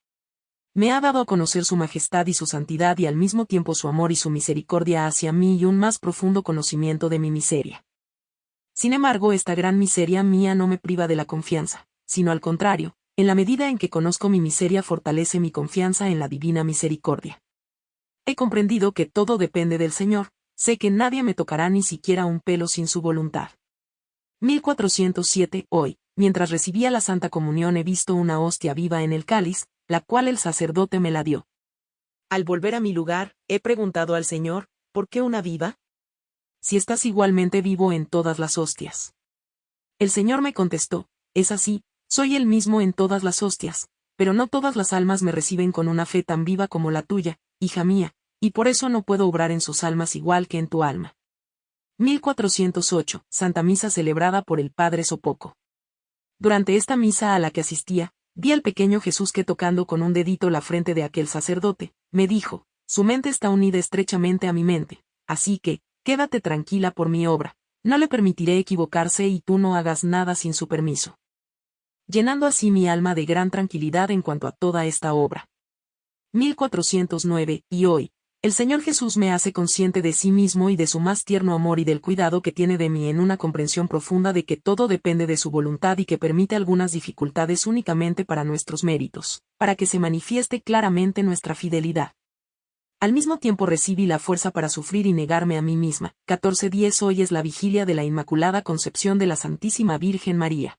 Me ha dado a conocer su majestad y su santidad y al mismo tiempo su amor y su misericordia hacia mí y un más profundo conocimiento de mi miseria. Sin embargo, esta gran miseria mía no me priva de la confianza, sino al contrario, en la medida en que conozco mi miseria fortalece mi confianza en la divina misericordia. He comprendido que todo depende del Señor, sé que nadie me tocará ni siquiera un pelo sin su voluntad. 1407 Hoy, mientras recibía la Santa Comunión he visto una hostia viva en el cáliz, la cual el sacerdote me la dio. Al volver a mi lugar, he preguntado al Señor, ¿por qué una viva? Si estás igualmente vivo en todas las hostias. El Señor me contestó, es así, soy el mismo en todas las hostias, pero no todas las almas me reciben con una fe tan viva como la tuya, hija mía, y por eso no puedo obrar en sus almas igual que en tu alma. 1408. Santa Misa celebrada por el Padre Sopoco. Durante esta misa a la que asistía, vi al pequeño Jesús que tocando con un dedito la frente de aquel sacerdote, me dijo, su mente está unida estrechamente a mi mente, así que, quédate tranquila por mi obra, no le permitiré equivocarse y tú no hagas nada sin su permiso. Llenando así mi alma de gran tranquilidad en cuanto a toda esta obra. 1409, y hoy, el Señor Jesús me hace consciente de sí mismo y de su más tierno amor y del cuidado que tiene de mí en una comprensión profunda de que todo depende de su voluntad y que permite algunas dificultades únicamente para nuestros méritos, para que se manifieste claramente nuestra fidelidad. Al mismo tiempo recibí la fuerza para sufrir y negarme a mí misma. 14.10 Hoy es la vigilia de la Inmaculada Concepción de la Santísima Virgen María.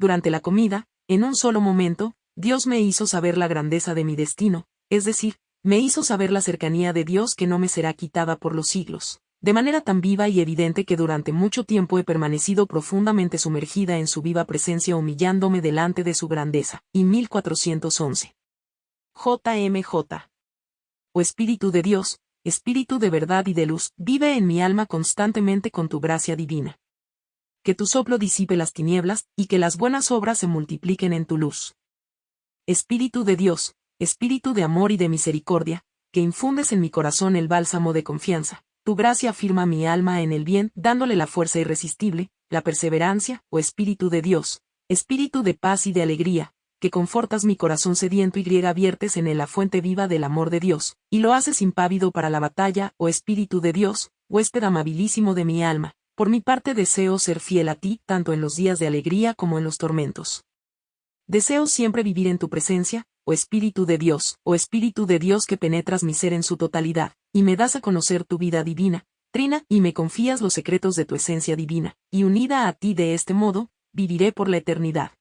Durante la comida, en un solo momento, Dios me hizo saber la grandeza de mi destino, es decir, me hizo saber la cercanía de Dios que no me será quitada por los siglos, de manera tan viva y evidente que durante mucho tiempo he permanecido profundamente sumergida en su viva presencia humillándome delante de su grandeza. Y 1411. JMJ. O Espíritu de Dios, Espíritu de verdad y de luz, vive en mi alma constantemente con tu gracia divina. Que tu soplo disipe las tinieblas, y que las buenas obras se multipliquen en tu luz. Espíritu de Dios, Espíritu de amor y de misericordia, que infundes en mi corazón el bálsamo de confianza, tu gracia afirma mi alma en el bien, dándole la fuerza irresistible, la perseverancia, o Espíritu de Dios, Espíritu de paz y de alegría, que confortas mi corazón sediento y griega viertes en él la fuente viva del amor de Dios, y lo haces impávido para la batalla, o Espíritu de Dios, huésped amabilísimo de mi alma, por mi parte deseo ser fiel a ti, tanto en los días de alegría como en los tormentos. Deseo siempre vivir en tu presencia, o Espíritu de Dios, o Espíritu de Dios que penetras mi ser en su totalidad, y me das a conocer tu vida divina, Trina, y me confías los secretos de tu esencia divina, y unida a ti de este modo, viviré por la eternidad.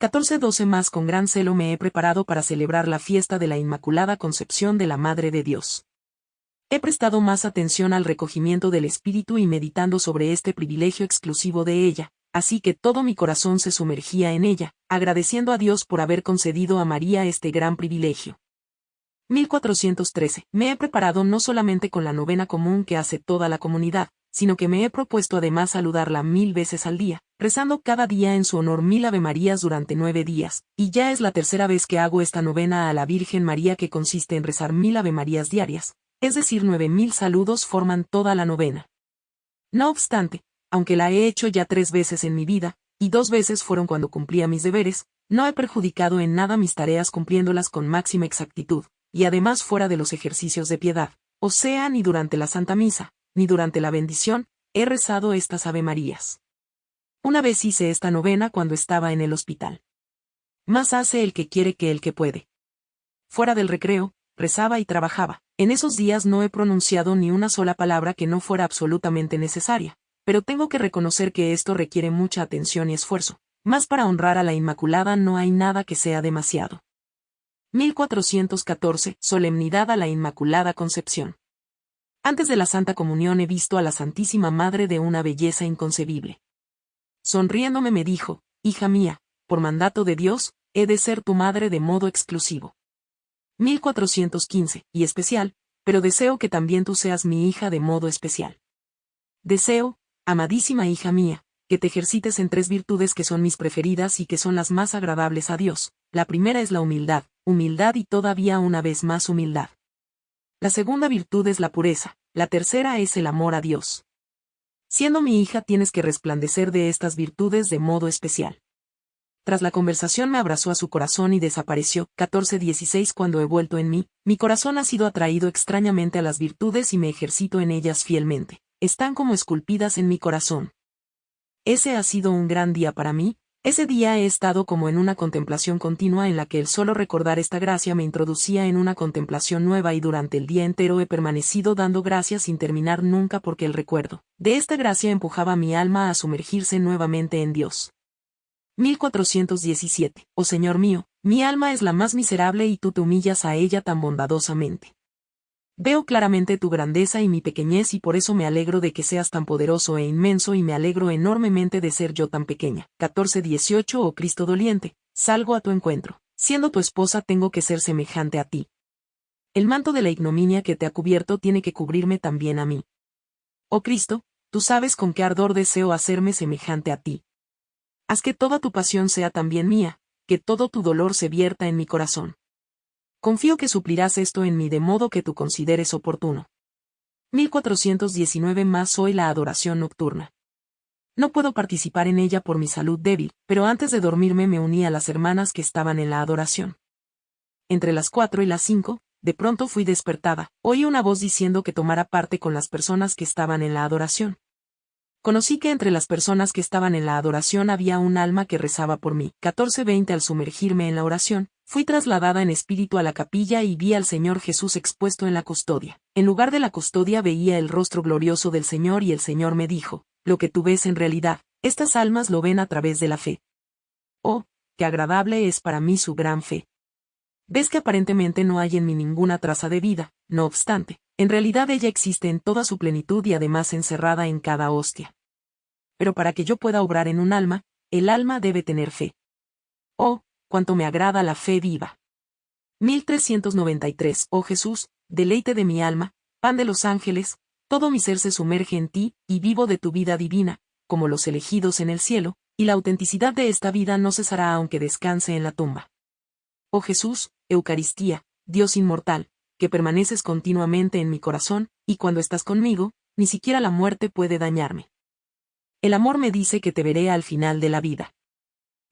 14-12 más con gran celo me he preparado para celebrar la fiesta de la Inmaculada Concepción de la Madre de Dios. He prestado más atención al recogimiento del Espíritu y meditando sobre este privilegio exclusivo de ella, así que todo mi corazón se sumergía en ella, agradeciendo a Dios por haber concedido a María este gran privilegio. 1413. Me he preparado no solamente con la novena común que hace toda la comunidad, sino que me he propuesto además saludarla mil veces al día, rezando cada día en su honor mil Ave Marías durante nueve días, y ya es la tercera vez que hago esta novena a la Virgen María que consiste en rezar mil Ave Marías diarias, es decir, nueve mil saludos forman toda la novena. No obstante, aunque la he hecho ya tres veces en mi vida, y dos veces fueron cuando cumplía mis deberes, no he perjudicado en nada mis tareas cumpliéndolas con máxima exactitud, y además fuera de los ejercicios de piedad, o sea, ni durante la Santa Misa, ni durante la bendición, he rezado estas Ave Marías. Una vez hice esta novena cuando estaba en el hospital. Más hace el que quiere que el que puede. Fuera del recreo, rezaba y trabajaba. En esos días no he pronunciado ni una sola palabra que no fuera absolutamente necesaria, pero tengo que reconocer que esto requiere mucha atención y esfuerzo. Más para honrar a la Inmaculada no hay nada que sea demasiado. 1414. Solemnidad a la Inmaculada Concepción. Antes de la Santa Comunión he visto a la Santísima Madre de una belleza inconcebible. Sonriéndome me dijo, Hija mía, por mandato de Dios, he de ser tu madre de modo exclusivo. 1415, y especial, pero deseo que también tú seas mi hija de modo especial. Deseo, amadísima hija mía, que te ejercites en tres virtudes que son mis preferidas y que son las más agradables a Dios. La primera es la humildad, humildad y todavía una vez más humildad. La segunda virtud es la pureza, la tercera es el amor a Dios. Siendo mi hija tienes que resplandecer de estas virtudes de modo especial. Tras la conversación me abrazó a su corazón y desapareció. 14-16 Cuando he vuelto en mí, mi corazón ha sido atraído extrañamente a las virtudes y me ejercito en ellas fielmente están como esculpidas en mi corazón. Ese ha sido un gran día para mí, ese día he estado como en una contemplación continua en la que el solo recordar esta gracia me introducía en una contemplación nueva y durante el día entero he permanecido dando gracias sin terminar nunca porque el recuerdo de esta gracia empujaba mi alma a sumergirse nuevamente en Dios. 1417. Oh Señor mío, mi alma es la más miserable y tú te humillas a ella tan bondadosamente. Veo claramente tu grandeza y mi pequeñez y por eso me alegro de que seas tan poderoso e inmenso y me alegro enormemente de ser yo tan pequeña. 14-18 Oh Cristo doliente, salgo a tu encuentro. Siendo tu esposa tengo que ser semejante a ti. El manto de la ignominia que te ha cubierto tiene que cubrirme también a mí. Oh Cristo, tú sabes con qué ardor deseo hacerme semejante a ti. Haz que toda tu pasión sea también mía, que todo tu dolor se vierta en mi corazón. Confío que suplirás esto en mí de modo que tú consideres oportuno. 1419 más hoy la adoración nocturna. No puedo participar en ella por mi salud débil, pero antes de dormirme me uní a las hermanas que estaban en la adoración. Entre las cuatro y las cinco, de pronto fui despertada, oí una voz diciendo que tomara parte con las personas que estaban en la adoración. Conocí que entre las personas que estaban en la adoración había un alma que rezaba por mí. 14:20 Al sumergirme en la oración, fui trasladada en espíritu a la capilla y vi al Señor Jesús expuesto en la custodia. En lugar de la custodia veía el rostro glorioso del Señor y el Señor me dijo, lo que tú ves en realidad, estas almas lo ven a través de la fe. Oh, qué agradable es para mí su gran fe. Ves que aparentemente no hay en mí ninguna traza de vida, no obstante, en realidad ella existe en toda su plenitud y además encerrada en cada hostia pero para que yo pueda obrar en un alma, el alma debe tener fe. Oh, cuánto me agrada la fe viva. 1393 Oh Jesús, deleite de mi alma, pan de los ángeles, todo mi ser se sumerge en ti, y vivo de tu vida divina, como los elegidos en el cielo, y la autenticidad de esta vida no cesará aunque descanse en la tumba. Oh Jesús, Eucaristía, Dios inmortal, que permaneces continuamente en mi corazón, y cuando estás conmigo, ni siquiera la muerte puede dañarme. El amor me dice que te veré al final de la vida.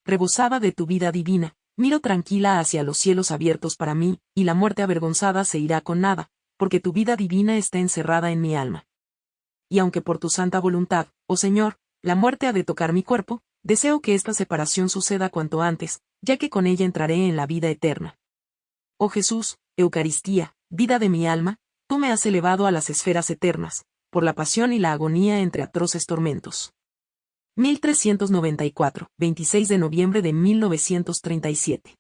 Rebosada de tu vida divina, miro tranquila hacia los cielos abiertos para mí, y la muerte avergonzada se irá con nada, porque tu vida divina está encerrada en mi alma. Y aunque por tu santa voluntad, oh Señor, la muerte ha de tocar mi cuerpo, deseo que esta separación suceda cuanto antes, ya que con ella entraré en la vida eterna. Oh Jesús, Eucaristía, vida de mi alma, tú me has elevado a las esferas eternas, por la pasión y la agonía entre atroces tormentos. 1394, 26 de noviembre de 1937.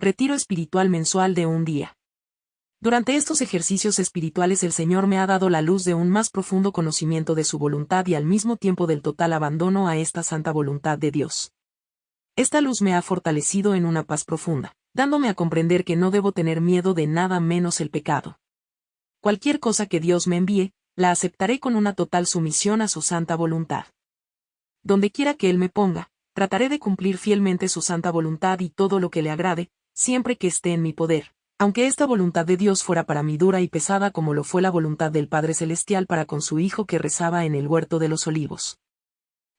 Retiro espiritual mensual de un día. Durante estos ejercicios espirituales el Señor me ha dado la luz de un más profundo conocimiento de su voluntad y al mismo tiempo del total abandono a esta santa voluntad de Dios. Esta luz me ha fortalecido en una paz profunda, dándome a comprender que no debo tener miedo de nada menos el pecado. Cualquier cosa que Dios me envíe, la aceptaré con una total sumisión a su santa voluntad donde quiera que Él me ponga, trataré de cumplir fielmente su santa voluntad y todo lo que le agrade, siempre que esté en mi poder, aunque esta voluntad de Dios fuera para mí dura y pesada como lo fue la voluntad del Padre Celestial para con su Hijo que rezaba en el huerto de los olivos.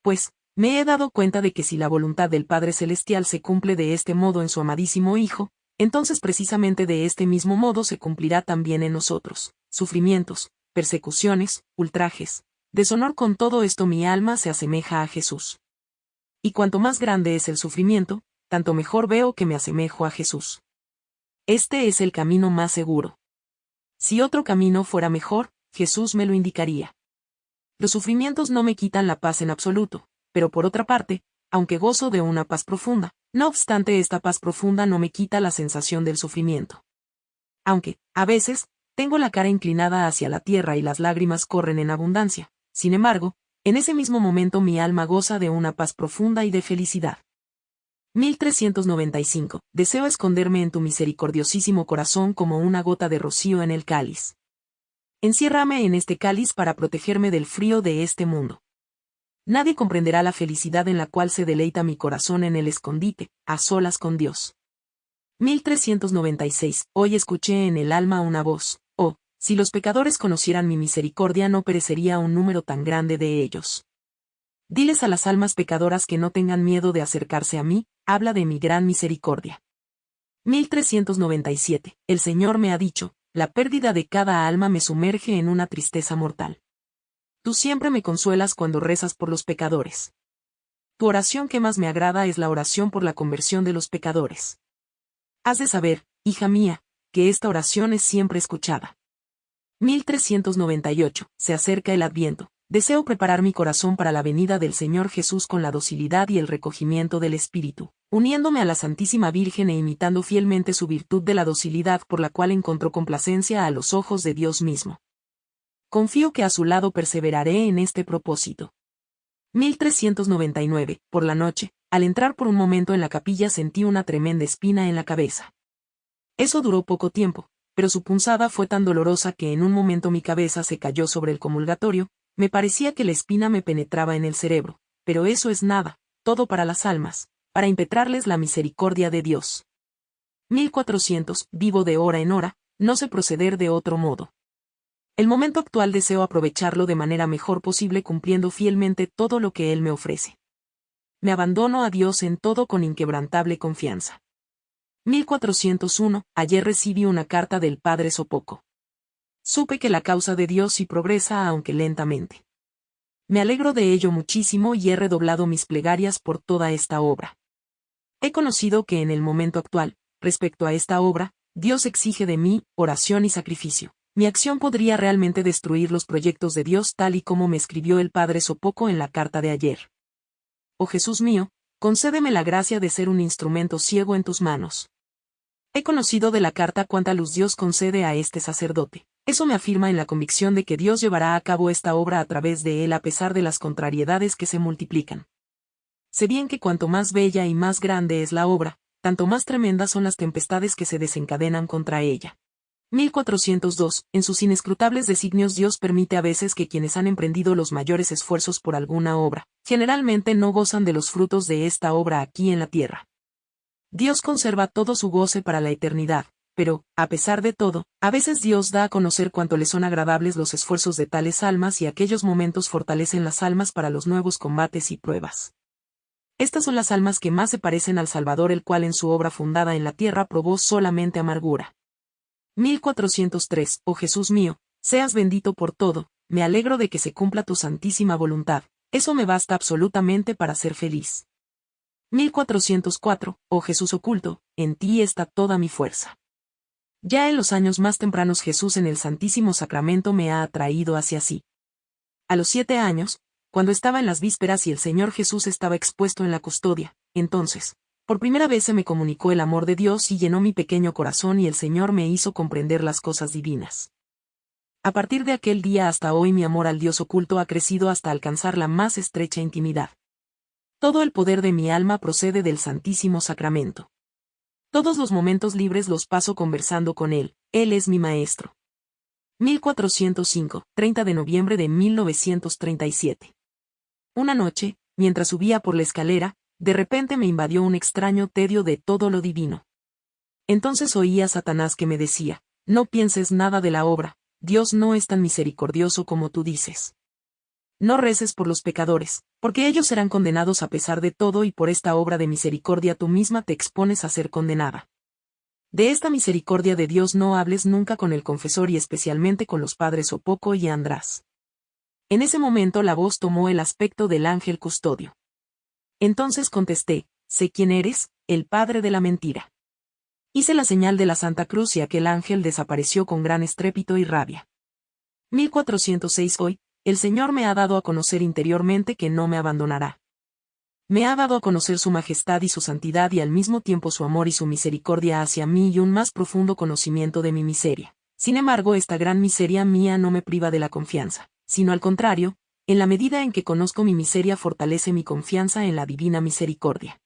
Pues, me he dado cuenta de que si la voluntad del Padre Celestial se cumple de este modo en su amadísimo Hijo, entonces precisamente de este mismo modo se cumplirá también en nosotros, sufrimientos, persecuciones, ultrajes, Deshonor con todo esto mi alma se asemeja a Jesús. Y cuanto más grande es el sufrimiento, tanto mejor veo que me asemejo a Jesús. Este es el camino más seguro. Si otro camino fuera mejor, Jesús me lo indicaría. Los sufrimientos no me quitan la paz en absoluto, pero por otra parte, aunque gozo de una paz profunda, no obstante esta paz profunda no me quita la sensación del sufrimiento. Aunque, a veces, tengo la cara inclinada hacia la tierra y las lágrimas corren en abundancia, sin embargo, en ese mismo momento mi alma goza de una paz profunda y de felicidad. 1395. Deseo esconderme en tu misericordiosísimo corazón como una gota de rocío en el cáliz. Enciérrame en este cáliz para protegerme del frío de este mundo. Nadie comprenderá la felicidad en la cual se deleita mi corazón en el escondite, a solas con Dios. 1396. Hoy escuché en el alma una voz, oh, si los pecadores conocieran mi misericordia no perecería un número tan grande de ellos. Diles a las almas pecadoras que no tengan miedo de acercarse a mí, habla de mi gran misericordia. 1397. El Señor me ha dicho, la pérdida de cada alma me sumerge en una tristeza mortal. Tú siempre me consuelas cuando rezas por los pecadores. Tu oración que más me agrada es la oración por la conversión de los pecadores. Has de saber, hija mía, que esta oración es siempre escuchada. 1398. Se acerca el Adviento. Deseo preparar mi corazón para la venida del Señor Jesús con la docilidad y el recogimiento del Espíritu, uniéndome a la Santísima Virgen e imitando fielmente su virtud de la docilidad por la cual encontró complacencia a los ojos de Dios mismo. Confío que a su lado perseveraré en este propósito. 1399. Por la noche, al entrar por un momento en la capilla sentí una tremenda espina en la cabeza. Eso duró poco tiempo, pero su punzada fue tan dolorosa que en un momento mi cabeza se cayó sobre el comulgatorio, Me parecía que la espina me penetraba en el cerebro, pero eso es nada, todo para las almas, para impetrarles la misericordia de Dios. 1400, vivo de hora en hora, no sé proceder de otro modo. El momento actual deseo aprovecharlo de manera mejor posible cumpliendo fielmente todo lo que Él me ofrece. Me abandono a Dios en todo con inquebrantable confianza. 1401, ayer recibí una carta del Padre Sopoco. Supe que la causa de Dios sí progresa aunque lentamente. Me alegro de ello muchísimo y he redoblado mis plegarias por toda esta obra. He conocido que en el momento actual, respecto a esta obra, Dios exige de mí oración y sacrificio. Mi acción podría realmente destruir los proyectos de Dios tal y como me escribió el Padre Sopoco en la carta de ayer. Oh Jesús mío, concédeme la gracia de ser un instrumento ciego en tus manos. He conocido de la carta cuánta luz Dios concede a este sacerdote. Eso me afirma en la convicción de que Dios llevará a cabo esta obra a través de él a pesar de las contrariedades que se multiplican. Sé bien que cuanto más bella y más grande es la obra, tanto más tremendas son las tempestades que se desencadenan contra ella. 1402. En sus inescrutables designios Dios permite a veces que quienes han emprendido los mayores esfuerzos por alguna obra, generalmente no gozan de los frutos de esta obra aquí en la tierra. Dios conserva todo su goce para la eternidad, pero, a pesar de todo, a veces Dios da a conocer cuánto le son agradables los esfuerzos de tales almas y aquellos momentos fortalecen las almas para los nuevos combates y pruebas. Estas son las almas que más se parecen al Salvador el cual en su obra fundada en la tierra probó solamente amargura. 1403, oh Jesús mío, seas bendito por todo, me alegro de que se cumpla tu santísima voluntad, eso me basta absolutamente para ser feliz. 1404, oh Jesús oculto, en ti está toda mi fuerza. Ya en los años más tempranos Jesús en el Santísimo Sacramento me ha atraído hacia sí. A los siete años, cuando estaba en las vísperas y el Señor Jesús estaba expuesto en la custodia, entonces, por primera vez se me comunicó el amor de Dios y llenó mi pequeño corazón y el Señor me hizo comprender las cosas divinas. A partir de aquel día hasta hoy mi amor al Dios oculto ha crecido hasta alcanzar la más estrecha intimidad. Todo el poder de mi alma procede del Santísimo Sacramento. Todos los momentos libres los paso conversando con Él, Él es mi Maestro. 1405, 30 de noviembre de 1937. Una noche, mientras subía por la escalera, de repente me invadió un extraño tedio de todo lo divino. Entonces oí a Satanás que me decía, no pienses nada de la obra, Dios no es tan misericordioso como tú dices. No reces por los pecadores, porque ellos serán condenados a pesar de todo y por esta obra de misericordia tú misma te expones a ser condenada. De esta misericordia de Dios no hables nunca con el confesor y especialmente con los padres Opoco y András. En ese momento la voz tomó el aspecto del ángel custodio. Entonces contesté, sé quién eres, el padre de la mentira. Hice la señal de la Santa Cruz y aquel ángel desapareció con gran estrépito y rabia. 1406 Hoy, el Señor me ha dado a conocer interiormente que no me abandonará. Me ha dado a conocer su majestad y su santidad y al mismo tiempo su amor y su misericordia hacia mí y un más profundo conocimiento de mi miseria. Sin embargo, esta gran miseria mía no me priva de la confianza, sino al contrario, en la medida en que conozco mi miseria fortalece mi confianza en la divina misericordia.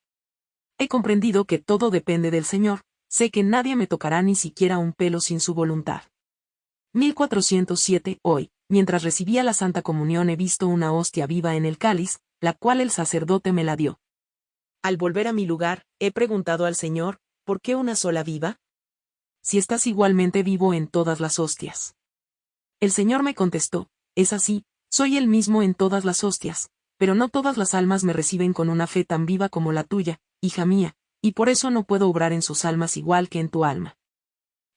He comprendido que todo depende del Señor, sé que nadie me tocará ni siquiera un pelo sin su voluntad. 1407 Hoy, mientras recibía la Santa Comunión he visto una hostia viva en el cáliz, la cual el sacerdote me la dio. Al volver a mi lugar, he preguntado al Señor, ¿por qué una sola viva? Si estás igualmente vivo en todas las hostias. El Señor me contestó, es así, soy el mismo en todas las hostias, pero no todas las almas me reciben con una fe tan viva como la tuya, hija mía, y por eso no puedo obrar en sus almas igual que en tu alma.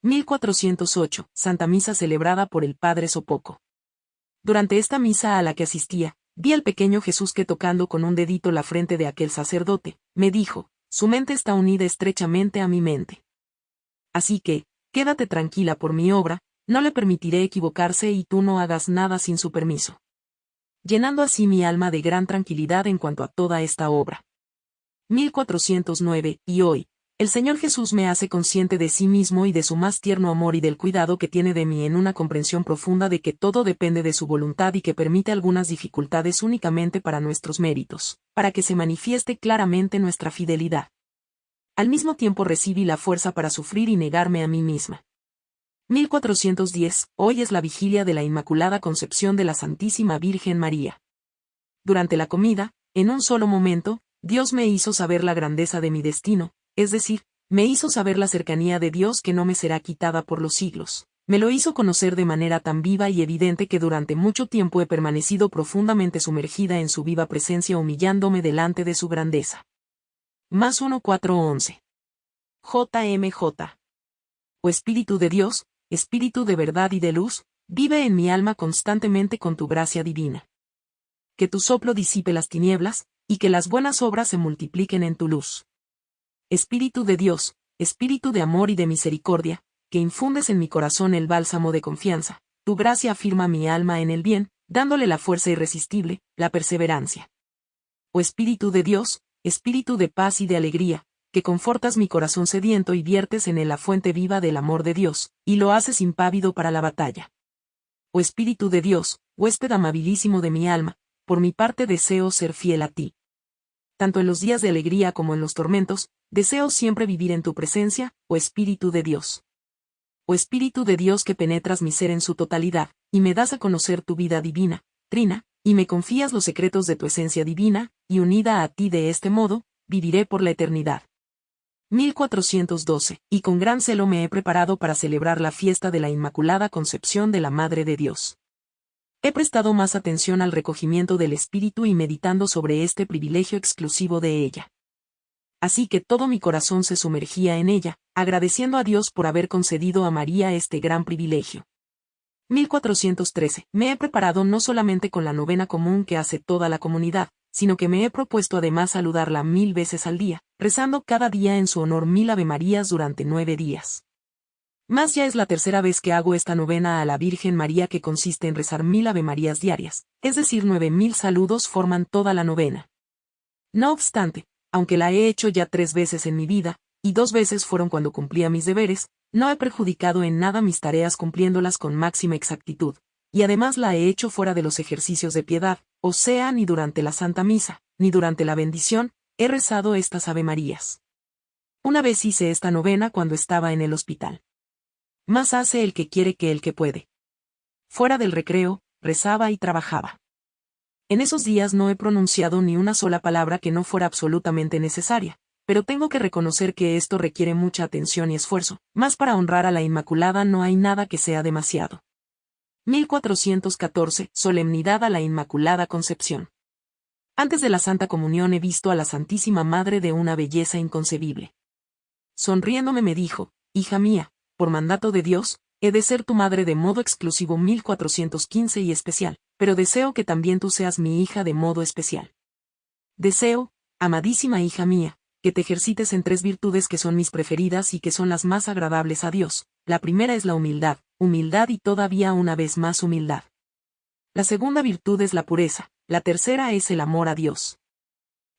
1408, Santa Misa celebrada por el Padre Sopoco. Durante esta misa a la que asistía, vi al pequeño Jesús que tocando con un dedito la frente de aquel sacerdote, me dijo, su mente está unida estrechamente a mi mente. Así que, quédate tranquila por mi obra, no le permitiré equivocarse y tú no hagas nada sin su permiso. Llenando así mi alma de gran tranquilidad en cuanto a toda esta obra. 1409, y hoy, el Señor Jesús me hace consciente de sí mismo y de su más tierno amor y del cuidado que tiene de mí en una comprensión profunda de que todo depende de su voluntad y que permite algunas dificultades únicamente para nuestros méritos, para que se manifieste claramente nuestra fidelidad. Al mismo tiempo recibí la fuerza para sufrir y negarme a mí misma. 1410. Hoy es la vigilia de la Inmaculada Concepción de la Santísima Virgen María. Durante la comida, en un solo momento, Dios me hizo saber la grandeza de mi destino, es decir, me hizo saber la cercanía de Dios que no me será quitada por los siglos. Me lo hizo conocer de manera tan viva y evidente que durante mucho tiempo he permanecido profundamente sumergida en su viva presencia humillándome delante de su grandeza. Más 1411. JMJ. O Espíritu de Dios, Espíritu de verdad y de luz, vive en mi alma constantemente con tu gracia divina. Que tu soplo disipe las tinieblas, y que las buenas obras se multipliquen en tu luz. Espíritu de Dios, Espíritu de amor y de misericordia, que infundes en mi corazón el bálsamo de confianza, tu gracia afirma mi alma en el bien, dándole la fuerza irresistible, la perseverancia. O Espíritu de Dios, Espíritu de paz y de alegría, que confortas mi corazón sediento y viertes en él la fuente viva del amor de Dios, y lo haces impávido para la batalla. Oh Espíritu de Dios, huésped amabilísimo de mi alma, por mi parte deseo ser fiel a ti. Tanto en los días de alegría como en los tormentos, deseo siempre vivir en tu presencia, oh Espíritu de Dios. Oh Espíritu de Dios que penetras mi ser en su totalidad, y me das a conocer tu vida divina, trina, y me confías los secretos de tu esencia divina, y unida a ti de este modo, viviré por la eternidad. 1412, y con gran celo me he preparado para celebrar la fiesta de la Inmaculada Concepción de la Madre de Dios. He prestado más atención al recogimiento del Espíritu y meditando sobre este privilegio exclusivo de ella. Así que todo mi corazón se sumergía en ella, agradeciendo a Dios por haber concedido a María este gran privilegio. 1413. Me he preparado no solamente con la novena común que hace toda la comunidad, sino que me he propuesto además saludarla mil veces al día, rezando cada día en su honor mil Ave Marías durante nueve días. Más ya es la tercera vez que hago esta novena a la Virgen María que consiste en rezar mil Ave Marías diarias, es decir, nueve mil saludos forman toda la novena. No obstante, aunque la he hecho ya tres veces en mi vida, y dos veces fueron cuando cumplía mis deberes, no he perjudicado en nada mis tareas cumpliéndolas con máxima exactitud, y además la he hecho fuera de los ejercicios de piedad, o sea, ni durante la Santa Misa, ni durante la bendición, he rezado estas Ave Marías. Una vez hice esta novena cuando estaba en el hospital. Más hace el que quiere que el que puede. Fuera del recreo, rezaba y trabajaba. En esos días no he pronunciado ni una sola palabra que no fuera absolutamente necesaria, pero tengo que reconocer que esto requiere mucha atención y esfuerzo, más para honrar a la Inmaculada no hay nada que sea demasiado. 1414, Solemnidad a la Inmaculada Concepción. Antes de la Santa Comunión he visto a la Santísima Madre de una belleza inconcebible. Sonriéndome me dijo, Hija mía, por mandato de Dios, he de ser tu madre de modo exclusivo 1415 y especial, pero deseo que también tú seas mi hija de modo especial. Deseo, amadísima hija mía, que te ejercites en tres virtudes que son mis preferidas y que son las más agradables a Dios. La primera es la humildad, humildad y todavía una vez más humildad. La segunda virtud es la pureza, la tercera es el amor a Dios.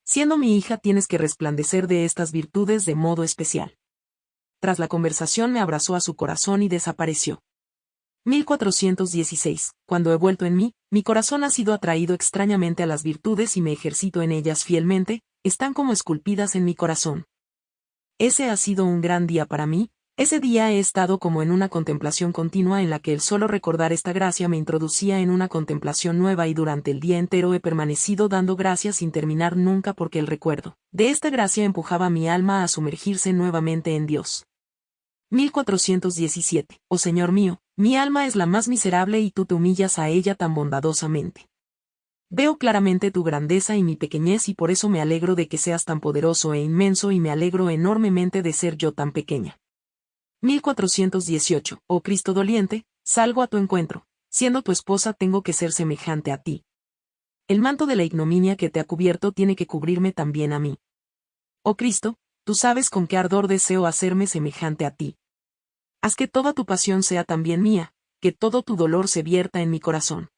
Siendo mi hija tienes que resplandecer de estas virtudes de modo especial. Tras la conversación me abrazó a su corazón y desapareció. 1416. Cuando he vuelto en mí, mi corazón ha sido atraído extrañamente a las virtudes y me ejercito en ellas fielmente, están como esculpidas en mi corazón. Ese ha sido un gran día para mí, ese día he estado como en una contemplación continua en la que el solo recordar esta gracia me introducía en una contemplación nueva y durante el día entero he permanecido dando gracias sin terminar nunca porque el recuerdo de esta gracia empujaba mi alma a sumergirse nuevamente en Dios. 1417. Oh Señor mío, mi alma es la más miserable y tú te humillas a ella tan bondadosamente. Veo claramente tu grandeza y mi pequeñez y por eso me alegro de que seas tan poderoso e inmenso y me alegro enormemente de ser yo tan pequeña. 1418. Oh Cristo doliente, salgo a tu encuentro, siendo tu esposa tengo que ser semejante a ti. El manto de la ignominia que te ha cubierto tiene que cubrirme también a mí. Oh Cristo, tú sabes con qué ardor deseo hacerme semejante a ti. Haz que toda tu pasión sea también mía, que todo tu dolor se vierta en mi corazón.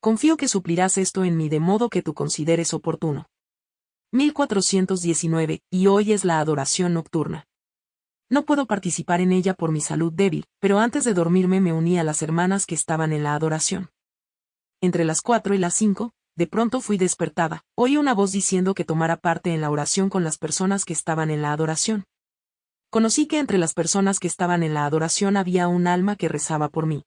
Confío que suplirás esto en mí de modo que tú consideres oportuno. 1419, y hoy es la adoración nocturna. No puedo participar en ella por mi salud débil, pero antes de dormirme me uní a las hermanas que estaban en la adoración. Entre las cuatro y las cinco, de pronto fui despertada, oí una voz diciendo que tomara parte en la oración con las personas que estaban en la adoración. conocí que entre las personas que estaban en la adoración había un alma que rezaba por mí.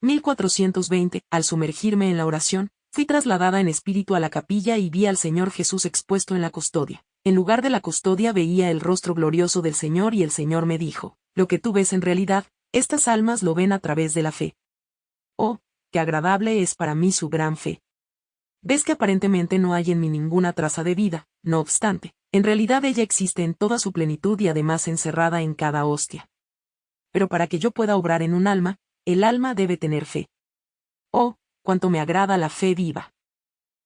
1420, al sumergirme en la oración, fui trasladada en espíritu a la capilla y vi al Señor Jesús expuesto en la custodia. En lugar de la custodia veía el rostro glorioso del Señor y el Señor me dijo, lo que tú ves en realidad, estas almas lo ven a través de la fe. Oh, qué agradable es para mí su gran fe. Ves que aparentemente no hay en mí ninguna traza de vida, no obstante, en realidad ella existe en toda su plenitud y además encerrada en cada hostia. Pero para que yo pueda obrar en un alma, el alma debe tener fe. Oh, cuánto me agrada la fe viva.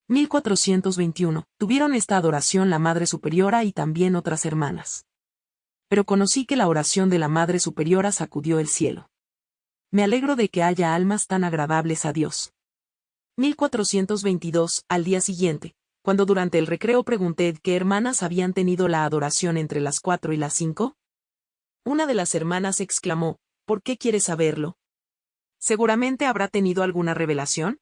1421. Tuvieron esta adoración la Madre Superiora y también otras hermanas. Pero conocí que la oración de la Madre Superiora sacudió el cielo. Me alegro de que haya almas tan agradables a Dios. 1422. Al día siguiente, cuando durante el recreo pregunté qué hermanas habían tenido la adoración entre las cuatro y las cinco, una de las hermanas exclamó, ¿por qué quieres saberlo? Seguramente habrá tenido alguna revelación.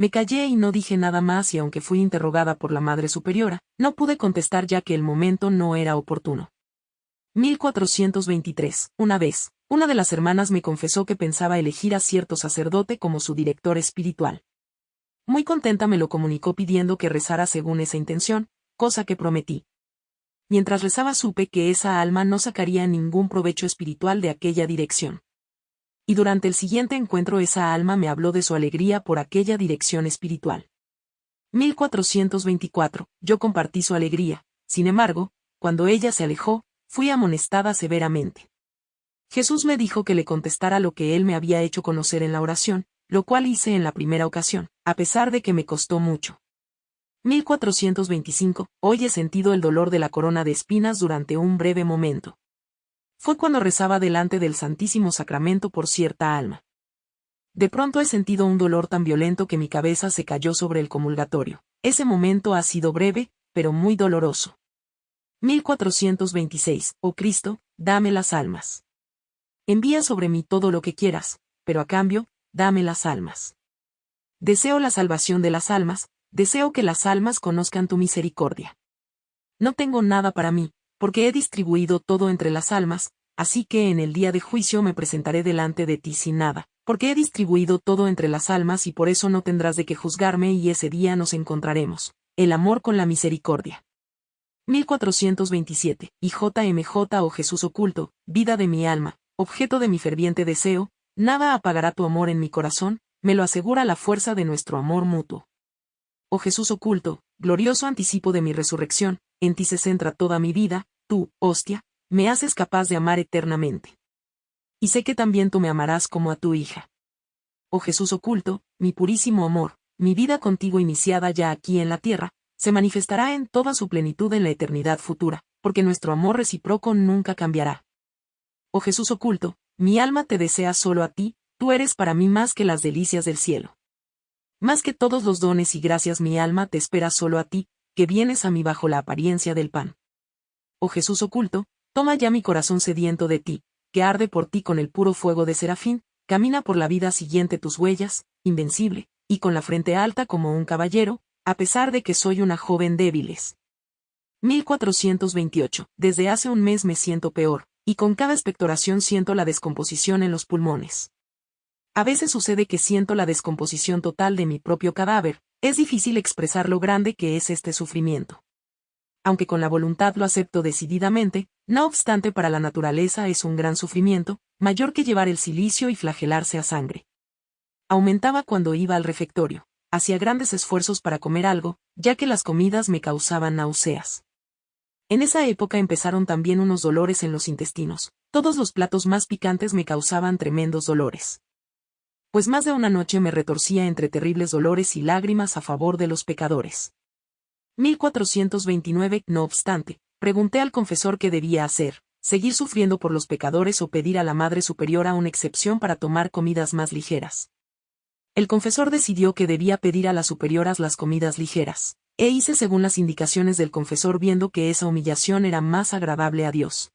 Me callé y no dije nada más y aunque fui interrogada por la Madre Superiora, no pude contestar ya que el momento no era oportuno. 1423. Una vez, una de las hermanas me confesó que pensaba elegir a cierto sacerdote como su director espiritual. Muy contenta me lo comunicó pidiendo que rezara según esa intención, cosa que prometí. Mientras rezaba supe que esa alma no sacaría ningún provecho espiritual de aquella dirección y durante el siguiente encuentro esa alma me habló de su alegría por aquella dirección espiritual. 1424. Yo compartí su alegría, sin embargo, cuando ella se alejó, fui amonestada severamente. Jesús me dijo que le contestara lo que él me había hecho conocer en la oración, lo cual hice en la primera ocasión, a pesar de que me costó mucho. 1425. Hoy he sentido el dolor de la corona de espinas durante un breve momento fue cuando rezaba delante del Santísimo Sacramento por cierta alma. De pronto he sentido un dolor tan violento que mi cabeza se cayó sobre el comulgatorio. Ese momento ha sido breve, pero muy doloroso. 1426. Oh Cristo, dame las almas. Envía sobre mí todo lo que quieras, pero a cambio, dame las almas. Deseo la salvación de las almas, deseo que las almas conozcan tu misericordia. No tengo nada para mí, porque he distribuido todo entre las almas, así que en el día de juicio me presentaré delante de ti sin nada, porque he distribuido todo entre las almas y por eso no tendrás de qué juzgarme y ese día nos encontraremos. El amor con la misericordia. 1427. Y JMJ oh Jesús oculto, vida de mi alma, objeto de mi ferviente deseo, nada apagará tu amor en mi corazón, me lo asegura la fuerza de nuestro amor mutuo. Oh Jesús oculto, glorioso anticipo de mi resurrección, en ti se centra toda mi vida, tú, hostia, me haces capaz de amar eternamente. Y sé que también tú me amarás como a tu hija. Oh Jesús oculto, mi purísimo amor, mi vida contigo iniciada ya aquí en la tierra, se manifestará en toda su plenitud en la eternidad futura, porque nuestro amor recíproco nunca cambiará. Oh Jesús oculto, mi alma te desea solo a ti, tú eres para mí más que las delicias del cielo. Más que todos los dones y gracias mi alma te espera solo a ti, que vienes a mí bajo la apariencia del pan. Oh Jesús oculto, toma ya mi corazón sediento de ti, que arde por ti con el puro fuego de serafín, camina por la vida siguiente tus huellas, invencible, y con la frente alta como un caballero, a pesar de que soy una joven débiles. 1428. Desde hace un mes me siento peor, y con cada expectoración siento la descomposición en los pulmones. A veces sucede que siento la descomposición total de mi propio cadáver, es difícil expresar lo grande que es este sufrimiento. Aunque con la voluntad lo acepto decididamente, no obstante para la naturaleza es un gran sufrimiento, mayor que llevar el silicio y flagelarse a sangre. Aumentaba cuando iba al refectorio, hacía grandes esfuerzos para comer algo, ya que las comidas me causaban náuseas. En esa época empezaron también unos dolores en los intestinos, todos los platos más picantes me causaban tremendos dolores pues más de una noche me retorcía entre terribles dolores y lágrimas a favor de los pecadores. 1429, no obstante, pregunté al confesor qué debía hacer, seguir sufriendo por los pecadores o pedir a la Madre Superiora una excepción para tomar comidas más ligeras. El confesor decidió que debía pedir a las superioras las comidas ligeras, e hice según las indicaciones del confesor viendo que esa humillación era más agradable a Dios.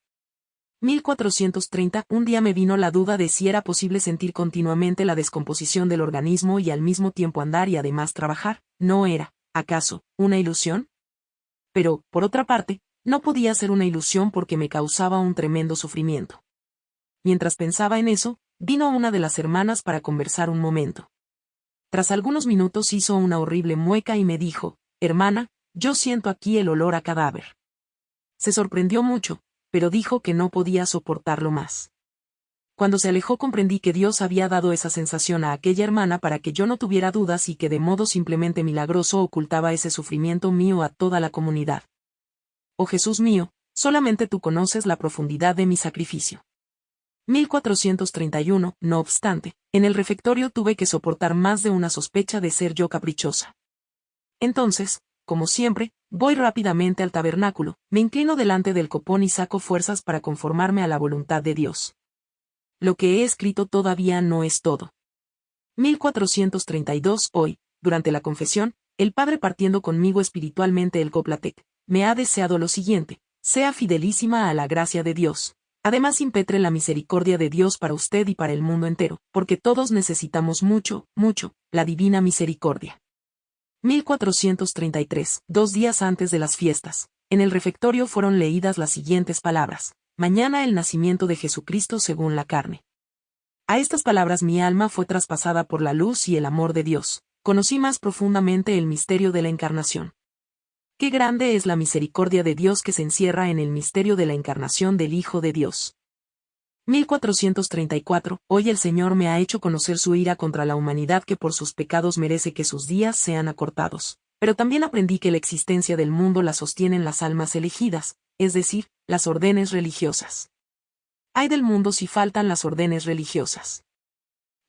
1430, un día me vino la duda de si era posible sentir continuamente la descomposición del organismo y al mismo tiempo andar y además trabajar. ¿No era, acaso, una ilusión? Pero, por otra parte, no podía ser una ilusión porque me causaba un tremendo sufrimiento. Mientras pensaba en eso, vino una de las hermanas para conversar un momento. Tras algunos minutos hizo una horrible mueca y me dijo, hermana, yo siento aquí el olor a cadáver. Se sorprendió mucho, pero dijo que no podía soportarlo más. Cuando se alejó comprendí que Dios había dado esa sensación a aquella hermana para que yo no tuviera dudas y que de modo simplemente milagroso ocultaba ese sufrimiento mío a toda la comunidad. Oh Jesús mío, solamente tú conoces la profundidad de mi sacrificio. 1431, no obstante, en el refectorio tuve que soportar más de una sospecha de ser yo caprichosa. Entonces, como siempre, voy rápidamente al tabernáculo, me inclino delante del copón y saco fuerzas para conformarme a la voluntad de Dios. Lo que he escrito todavía no es todo. 1432 Hoy, durante la confesión, el Padre partiendo conmigo espiritualmente el Coplatec, me ha deseado lo siguiente, sea fidelísima a la gracia de Dios. Además impetre la misericordia de Dios para usted y para el mundo entero, porque todos necesitamos mucho, mucho, la divina misericordia. 1433, dos días antes de las fiestas, en el refectorio fueron leídas las siguientes palabras. Mañana el nacimiento de Jesucristo según la carne. A estas palabras mi alma fue traspasada por la luz y el amor de Dios. Conocí más profundamente el misterio de la encarnación. Qué grande es la misericordia de Dios que se encierra en el misterio de la encarnación del Hijo de Dios. 1434. Hoy el Señor me ha hecho conocer su ira contra la humanidad que por sus pecados merece que sus días sean acortados. Pero también aprendí que la existencia del mundo la sostienen las almas elegidas, es decir, las órdenes religiosas. Hay del mundo si faltan las órdenes religiosas.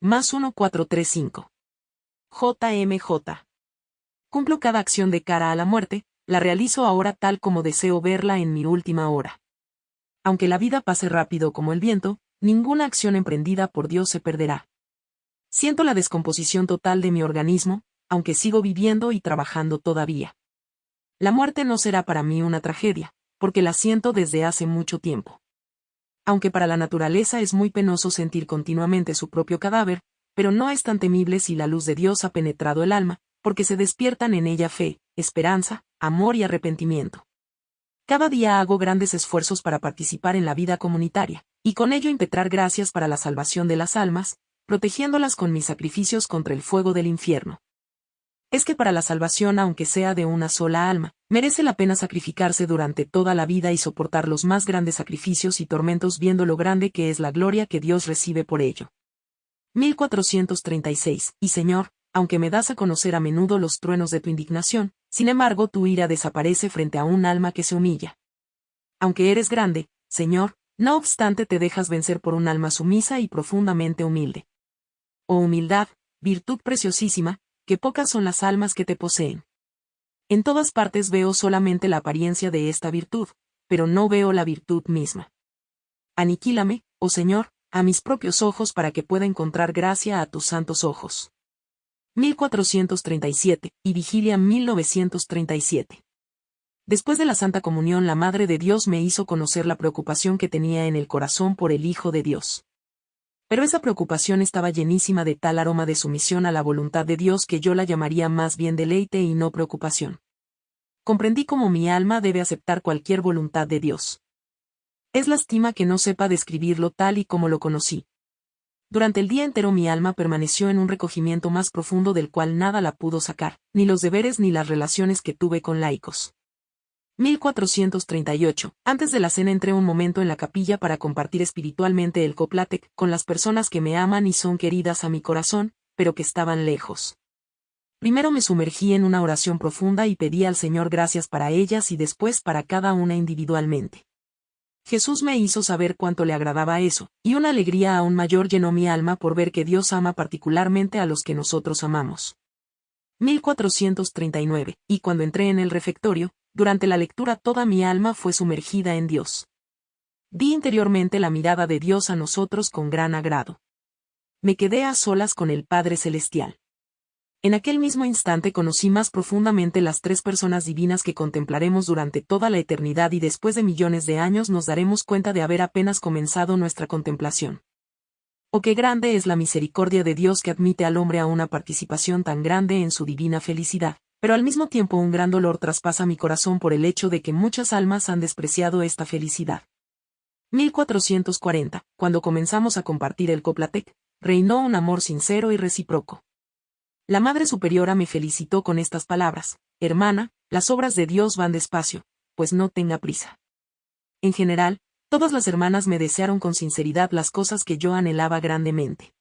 Más 1435. JMJ. Cumplo cada acción de cara a la muerte, la realizo ahora tal como deseo verla en mi última hora. Aunque la vida pase rápido como el viento, ninguna acción emprendida por Dios se perderá. Siento la descomposición total de mi organismo, aunque sigo viviendo y trabajando todavía. La muerte no será para mí una tragedia, porque la siento desde hace mucho tiempo. Aunque para la naturaleza es muy penoso sentir continuamente su propio cadáver, pero no es tan temible si la luz de Dios ha penetrado el alma, porque se despiertan en ella fe, esperanza, amor y arrepentimiento. Cada día hago grandes esfuerzos para participar en la vida comunitaria, y con ello impetrar gracias para la salvación de las almas, protegiéndolas con mis sacrificios contra el fuego del infierno. Es que para la salvación, aunque sea de una sola alma, merece la pena sacrificarse durante toda la vida y soportar los más grandes sacrificios y tormentos viendo lo grande que es la gloria que Dios recibe por ello. 1436. Y Señor, aunque me das a conocer a menudo los truenos de tu indignación, sin embargo tu ira desaparece frente a un alma que se humilla. Aunque eres grande, Señor, no obstante te dejas vencer por un alma sumisa y profundamente humilde. Oh humildad, virtud preciosísima, que pocas son las almas que te poseen. En todas partes veo solamente la apariencia de esta virtud, pero no veo la virtud misma. Aniquílame, oh Señor, a mis propios ojos para que pueda encontrar gracia a tus santos ojos. 1437, y Vigilia 1937. Después de la Santa Comunión la Madre de Dios me hizo conocer la preocupación que tenía en el corazón por el Hijo de Dios. Pero esa preocupación estaba llenísima de tal aroma de sumisión a la voluntad de Dios que yo la llamaría más bien deleite y no preocupación. Comprendí cómo mi alma debe aceptar cualquier voluntad de Dios. Es lástima que no sepa describirlo tal y como lo conocí, durante el día entero mi alma permaneció en un recogimiento más profundo del cual nada la pudo sacar, ni los deberes ni las relaciones que tuve con laicos. 1438. Antes de la cena entré un momento en la capilla para compartir espiritualmente el coplatec con las personas que me aman y son queridas a mi corazón, pero que estaban lejos. Primero me sumergí en una oración profunda y pedí al Señor gracias para ellas y después para cada una individualmente. Jesús me hizo saber cuánto le agradaba eso, y una alegría aún mayor llenó mi alma por ver que Dios ama particularmente a los que nosotros amamos. 1439, y cuando entré en el refectorio, durante la lectura toda mi alma fue sumergida en Dios. Vi interiormente la mirada de Dios a nosotros con gran agrado. Me quedé a solas con el Padre Celestial. En aquel mismo instante conocí más profundamente las tres personas divinas que contemplaremos durante toda la eternidad y después de millones de años nos daremos cuenta de haber apenas comenzado nuestra contemplación. Oh qué grande es la misericordia de Dios que admite al hombre a una participación tan grande en su divina felicidad, pero al mismo tiempo un gran dolor traspasa mi corazón por el hecho de que muchas almas han despreciado esta felicidad. 1440, cuando comenzamos a compartir el Coplatec, reinó un amor sincero y recíproco. La Madre Superiora me felicitó con estas palabras, Hermana, las obras de Dios van despacio, pues no tenga prisa. En general, todas las hermanas me desearon con sinceridad las cosas que yo anhelaba grandemente.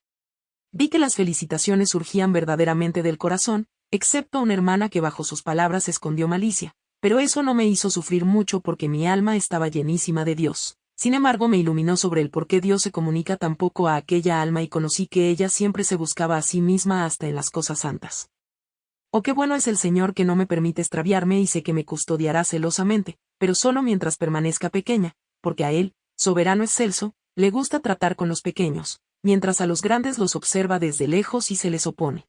Vi que las felicitaciones surgían verdaderamente del corazón, excepto una hermana que bajo sus palabras escondió malicia, pero eso no me hizo sufrir mucho porque mi alma estaba llenísima de Dios. Sin embargo, me iluminó sobre el por qué Dios se comunica tan poco a aquella alma y conocí que ella siempre se buscaba a sí misma hasta en las cosas santas. Oh, qué bueno es el Señor que no me permite extraviarme y sé que me custodiará celosamente, pero solo mientras permanezca pequeña, porque a Él, soberano excelso, le gusta tratar con los pequeños, mientras a los grandes los observa desde lejos y se les opone.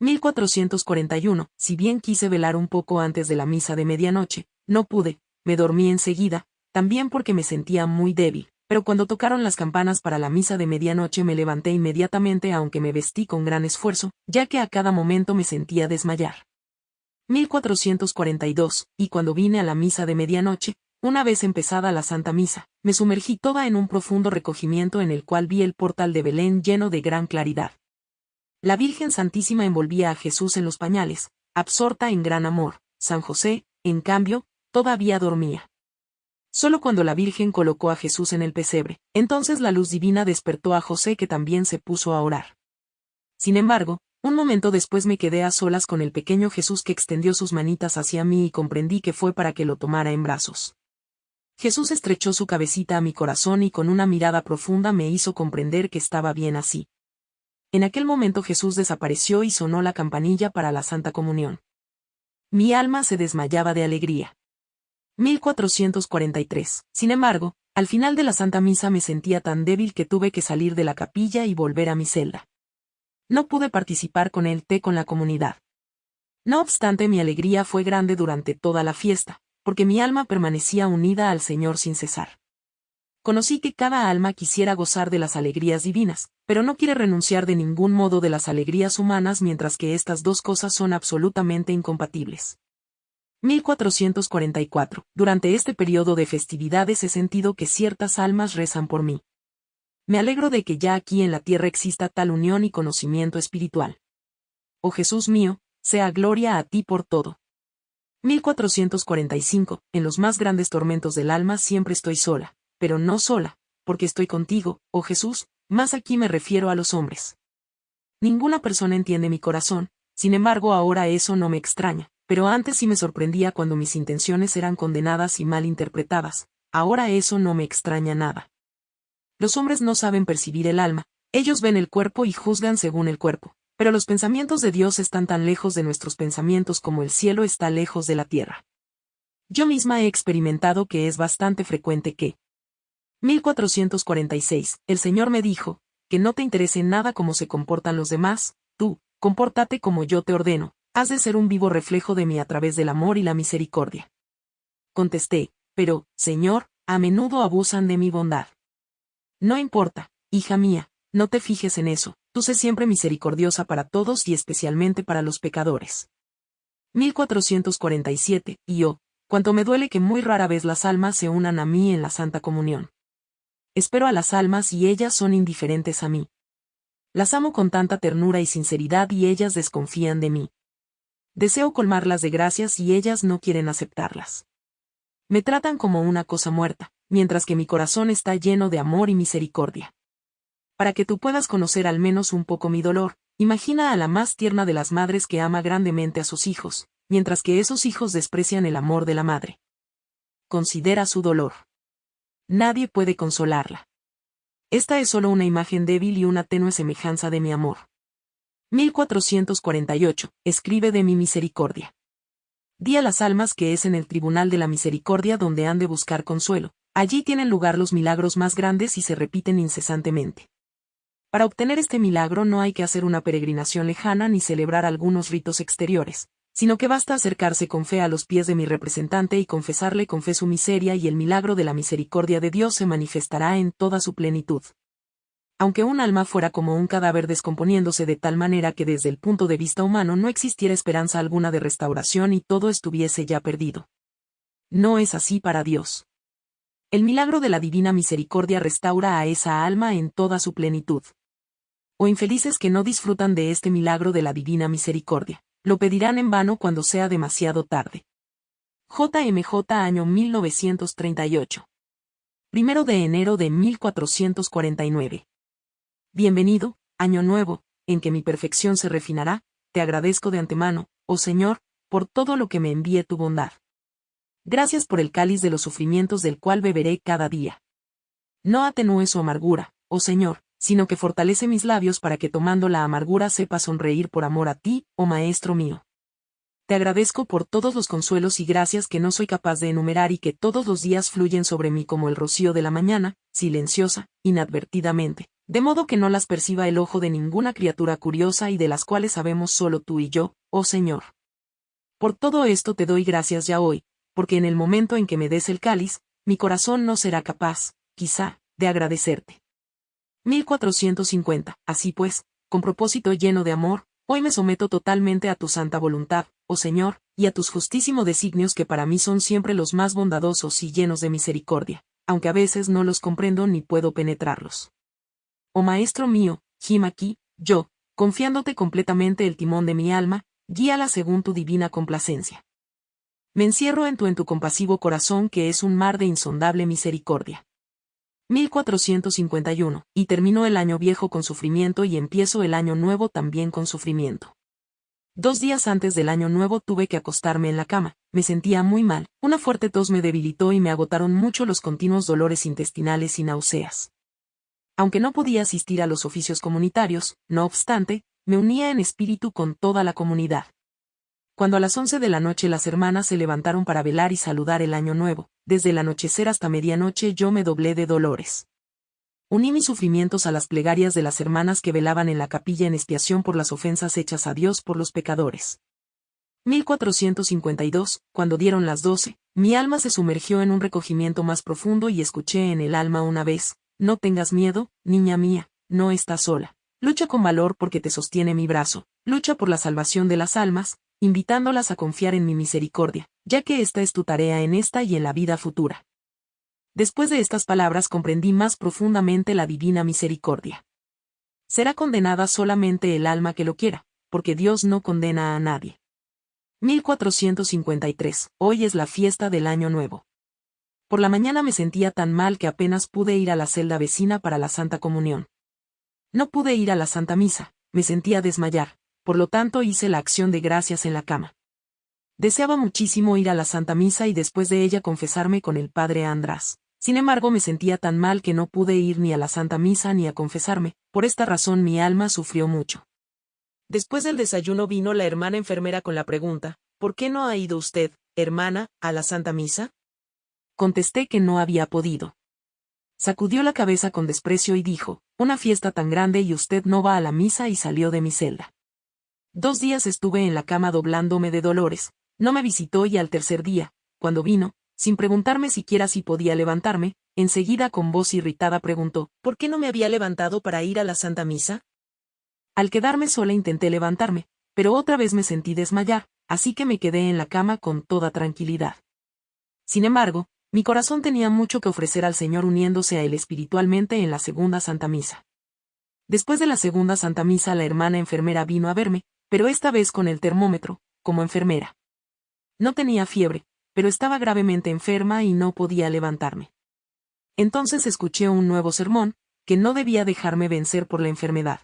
1441, si bien quise velar un poco antes de la misa de medianoche, no pude, me dormí enseguida, también porque me sentía muy débil, pero cuando tocaron las campanas para la misa de medianoche me levanté inmediatamente aunque me vestí con gran esfuerzo, ya que a cada momento me sentía desmayar. 1442, y cuando vine a la misa de medianoche, una vez empezada la Santa Misa, me sumergí toda en un profundo recogimiento en el cual vi el portal de Belén lleno de gran claridad. La Virgen Santísima envolvía a Jesús en los pañales, absorta en gran amor, San José, en cambio, todavía dormía. Solo cuando la Virgen colocó a Jesús en el pesebre, entonces la luz divina despertó a José que también se puso a orar. Sin embargo, un momento después me quedé a solas con el pequeño Jesús que extendió sus manitas hacia mí y comprendí que fue para que lo tomara en brazos. Jesús estrechó su cabecita a mi corazón y con una mirada profunda me hizo comprender que estaba bien así. En aquel momento Jesús desapareció y sonó la campanilla para la Santa Comunión. Mi alma se desmayaba de alegría. 1443. Sin embargo, al final de la Santa Misa me sentía tan débil que tuve que salir de la capilla y volver a mi celda. No pude participar con el té con la comunidad. No obstante mi alegría fue grande durante toda la fiesta, porque mi alma permanecía unida al Señor sin cesar. Conocí que cada alma quisiera gozar de las alegrías divinas, pero no quiere renunciar de ningún modo de las alegrías humanas mientras que estas dos cosas son absolutamente incompatibles. 1444. Durante este periodo de festividades he sentido que ciertas almas rezan por mí. Me alegro de que ya aquí en la tierra exista tal unión y conocimiento espiritual. Oh Jesús mío, sea gloria a ti por todo. 1445. En los más grandes tormentos del alma siempre estoy sola, pero no sola, porque estoy contigo, oh Jesús, más aquí me refiero a los hombres. Ninguna persona entiende mi corazón, sin embargo ahora eso no me extraña, pero antes sí me sorprendía cuando mis intenciones eran condenadas y mal interpretadas, ahora eso no me extraña nada. Los hombres no saben percibir el alma, ellos ven el cuerpo y juzgan según el cuerpo, pero los pensamientos de Dios están tan lejos de nuestros pensamientos como el cielo está lejos de la tierra. Yo misma he experimentado que es bastante frecuente que 1446, el Señor me dijo, que no te interese nada cómo se comportan los demás, tú, compórtate como yo te ordeno, has de ser un vivo reflejo de mí a través del amor y la misericordia. Contesté, pero, Señor, a menudo abusan de mi bondad. No importa, hija mía, no te fijes en eso, tú sé siempre misericordiosa para todos y especialmente para los pecadores. 1447, y oh, cuanto me duele que muy rara vez las almas se unan a mí en la Santa Comunión. Espero a las almas y ellas son indiferentes a mí. Las amo con tanta ternura y sinceridad y ellas desconfían de mí. Deseo colmarlas de gracias y ellas no quieren aceptarlas. Me tratan como una cosa muerta, mientras que mi corazón está lleno de amor y misericordia. Para que tú puedas conocer al menos un poco mi dolor, imagina a la más tierna de las madres que ama grandemente a sus hijos, mientras que esos hijos desprecian el amor de la madre. Considera su dolor. Nadie puede consolarla. Esta es solo una imagen débil y una tenue semejanza de mi amor. 1448, escribe de mi misericordia. Di a las almas que es en el tribunal de la misericordia donde han de buscar consuelo, allí tienen lugar los milagros más grandes y se repiten incesantemente. Para obtener este milagro no hay que hacer una peregrinación lejana ni celebrar algunos ritos exteriores, sino que basta acercarse con fe a los pies de mi representante y confesarle con fe su miseria y el milagro de la misericordia de Dios se manifestará en toda su plenitud. aunque un alma fuera como un cadáver descomponiéndose de tal manera que desde el punto de vista humano no existiera esperanza alguna de restauración y todo estuviese ya perdido. No es así para Dios. El milagro de la divina misericordia restaura a esa alma en toda su plenitud. O infelices que no disfrutan de este milagro de la divina misericordia, lo pedirán en vano cuando sea demasiado tarde. JMJ año 1938. Primero de enero de 1449. Bienvenido, año nuevo, en que mi perfección se refinará, te agradezco de antemano, oh Señor, por todo lo que me envíe tu bondad. Gracias por el cáliz de los sufrimientos del cual beberé cada día. No atenúe su amargura, oh Señor, sino que fortalece mis labios para que tomando la amargura sepa sonreír por amor a ti, oh Maestro mío. Te agradezco por todos los consuelos y gracias que no soy capaz de enumerar y que todos los días fluyen sobre mí como el rocío de la mañana, silenciosa, inadvertidamente, de modo que no las perciba el ojo de ninguna criatura curiosa y de las cuales sabemos solo tú y yo, oh Señor. Por todo esto te doy gracias ya hoy, porque en el momento en que me des el cáliz, mi corazón no será capaz, quizá, de agradecerte. 1450. Así pues, con propósito lleno de amor, hoy me someto totalmente a tu santa voluntad, oh Señor, y a tus justísimos designios que para mí son siempre los más bondadosos y llenos de misericordia, aunque a veces no los comprendo ni puedo penetrarlos. Oh Maestro mío, gim aquí, yo, confiándote completamente el timón de mi alma, guíala según tu divina complacencia. Me encierro en tu compasivo corazón que es un mar de insondable misericordia. 1451, y termino el año viejo con sufrimiento y empiezo el año nuevo también con sufrimiento. Dos días antes del año nuevo tuve que acostarme en la cama, me sentía muy mal, una fuerte tos me debilitó y me agotaron mucho los continuos dolores intestinales y náuseas. Aunque no podía asistir a los oficios comunitarios, no obstante, me unía en espíritu con toda la comunidad. Cuando a las once de la noche las hermanas se levantaron para velar y saludar el año nuevo, desde el anochecer hasta medianoche yo me doblé de dolores. Uní mis sufrimientos a las plegarias de las hermanas que velaban en la capilla en expiación por las ofensas hechas a Dios por los pecadores. 1452, cuando dieron las doce, mi alma se sumergió en un recogimiento más profundo y escuché en el alma una vez, no tengas miedo, niña mía, no estás sola. Lucha con valor porque te sostiene mi brazo, lucha por la salvación de las almas, invitándolas a confiar en mi misericordia, ya que esta es tu tarea en esta y en la vida futura. Después de estas palabras comprendí más profundamente la divina misericordia. Será condenada solamente el alma que lo quiera, porque Dios no condena a nadie. 1453. Hoy es la fiesta del Año Nuevo. Por la mañana me sentía tan mal que apenas pude ir a la celda vecina para la Santa Comunión. No pude ir a la Santa Misa, me sentía desmayar, por lo tanto hice la acción de gracias en la cama. Deseaba muchísimo ir a la Santa Misa y después de ella confesarme con el Padre András. Sin embargo me sentía tan mal que no pude ir ni a la Santa Misa ni a confesarme, por esta razón mi alma sufrió mucho. Después del desayuno vino la hermana enfermera con la pregunta, ¿por qué no ha ido usted, hermana, a la Santa Misa? Contesté que no había podido. Sacudió la cabeza con desprecio y dijo, una fiesta tan grande y usted no va a la misa y salió de mi celda. Dos días estuve en la cama doblándome de dolores, no me visitó y al tercer día, cuando vino, sin preguntarme siquiera si podía levantarme, enseguida con voz irritada preguntó, ¿por qué no me había levantado para ir a la Santa Misa? Al quedarme sola intenté levantarme, pero otra vez me sentí desmayar, así que me quedé en la cama con toda tranquilidad. Sin embargo, mi corazón tenía mucho que ofrecer al Señor uniéndose a Él espiritualmente en la segunda Santa Misa. Después de la segunda Santa Misa la hermana enfermera vino a verme, pero esta vez con el termómetro, como enfermera. No tenía fiebre, pero estaba gravemente enferma y no podía levantarme. Entonces escuché un nuevo sermón, que no debía dejarme vencer por la enfermedad.